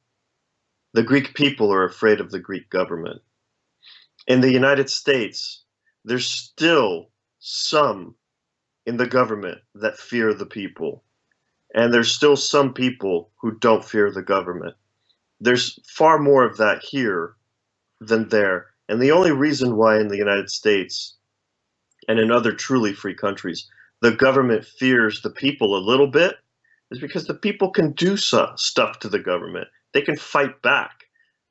Speaker 1: the greek people are afraid of the greek government in the united states there's still some in the government that fear the people. And there's still some people who don't fear the government. There's far more of that here than there. And the only reason why in the United States and in other truly free countries the government fears the people a little bit is because the people can do so, stuff to the government. They can fight back.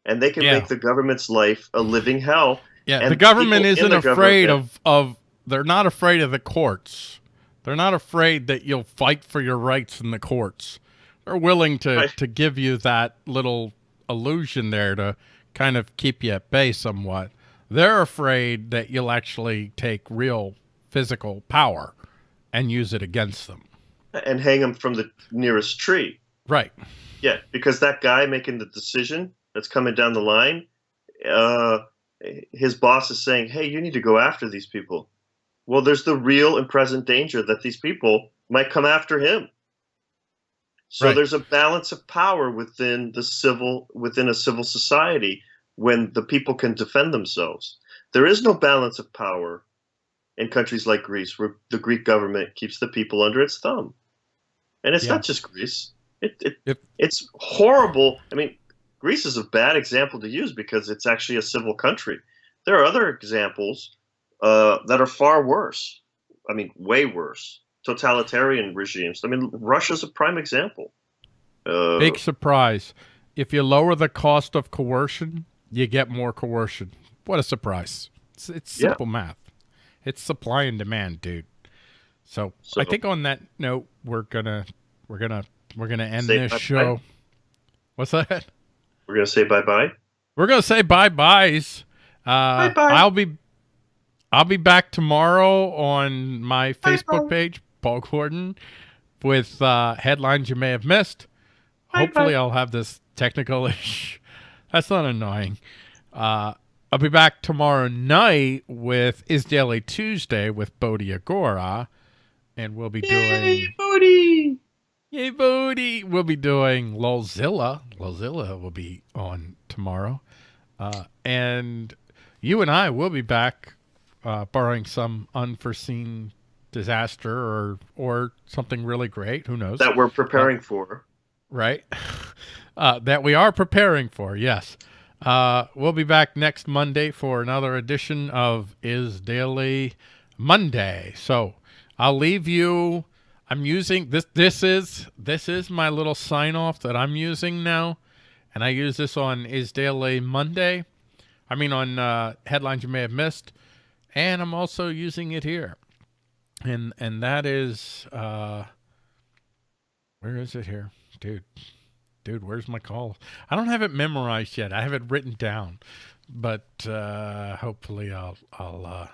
Speaker 1: And they can
Speaker 2: Yeah.
Speaker 1: make the government's life a living hell
Speaker 2: Yeah,
Speaker 1: And
Speaker 2: the government isn't
Speaker 1: the
Speaker 2: afraid
Speaker 1: government-
Speaker 2: of of they're not afraid of the courts. They're not afraid that you'll fight for your rights in the courts. They're willing to
Speaker 1: Right.
Speaker 2: to give you that little illusion there to kind of keep you at bay somewhat. They're afraid that you'll actually take real physical power and use it against them.
Speaker 1: and hang them from the nearest tree.
Speaker 2: Right.
Speaker 1: Yeah, because that guy making the decision that's coming down the line, uh, his boss is saying, "Hey, you need to go after these people." Well, there's the real and present danger that these people might come after him. So
Speaker 2: Right.
Speaker 1: there's a balance of power within the civil within a civil society when the people can defend themselves. There is no balance of power in countries like Greece, where the Greek government keeps the people under its thumb. And it's
Speaker 2: Yeah.
Speaker 1: not just Greece. It, it
Speaker 2: If-
Speaker 1: it's horrible. I mean, Greece is a bad example to use because it's actually a civil country. There are other examples uh, that are far worse. I mean, way worse. Totalitarian regimes. I mean, Russia's a prime example. Uh,
Speaker 2: Big surprise. If you lower the cost of coercion, you get more coercion. What a surprise. It's, it's
Speaker 1: Yeah.
Speaker 2: simple math. It's supply and demand, dude. So,
Speaker 1: So-
Speaker 2: I think on that note, we're gonna we're gonna we're gonna end
Speaker 1: Say
Speaker 2: this
Speaker 1: bye-bye.
Speaker 2: show. What's that?
Speaker 1: we're gonna say bye bye.
Speaker 2: We're gonna say bye byes. Uh,
Speaker 1: Bye-bye.
Speaker 2: I'll be I'll be back tomorrow on my Facebook
Speaker 1: Bye-bye.
Speaker 2: page, Paul Gordon. with uh, headlines you may have missed.
Speaker 1: Bye,
Speaker 2: Hopefully. I'll have this technical issue. That's not annoying. Uh, I'll be back tomorrow night with Is Daily Tuesday with Bodhi Agora, and we'll be doing
Speaker 1: Yay, Bodhi!
Speaker 2: Yay, Bodhi! We'll be doing Lolzilla. Lolzilla will be on tomorrow, uh, and you and I will be back, uh, barring some unforeseen disaster or or something really great. Who knows?
Speaker 1: That we're preparing for.
Speaker 2: right? Uh, that we are preparing for, yes. Uh, we'll be back next Monday for another edition of Is Daily Monday. So I'll leave you. I'm using this. This is this is my little sign off that I'm using now, and I use this on Is Daily Monday. I mean on uh, headlines you may have missed, and I'm also using it here, and and that is uh, where is it here, dude? dude, where's my call? I don't have it memorized yet. I have it written down, but uh, hopefully I'll I'll uh,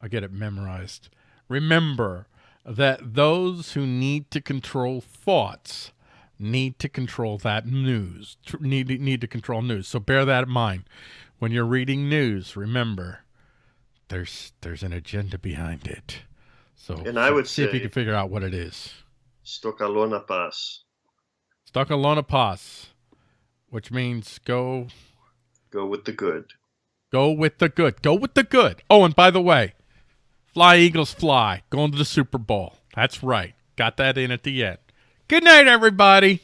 Speaker 2: I'll get it memorized. Remember that those who need to control thoughts need to control that news. Need need to control news. So bear that in mind when you're reading news. Remember, there's there's an agenda behind it. So
Speaker 1: And I would
Speaker 2: see if you
Speaker 1: say-
Speaker 2: can figure out what it is.
Speaker 1: Stokalona Pass.
Speaker 2: Stokalona Pas, which means go
Speaker 1: Go with the good.
Speaker 2: go with the good. Go with the good. Oh, and by the way, Fly Eagles Fly, going to the Super Bowl. That's right. Got that in at the end. Good night, everybody.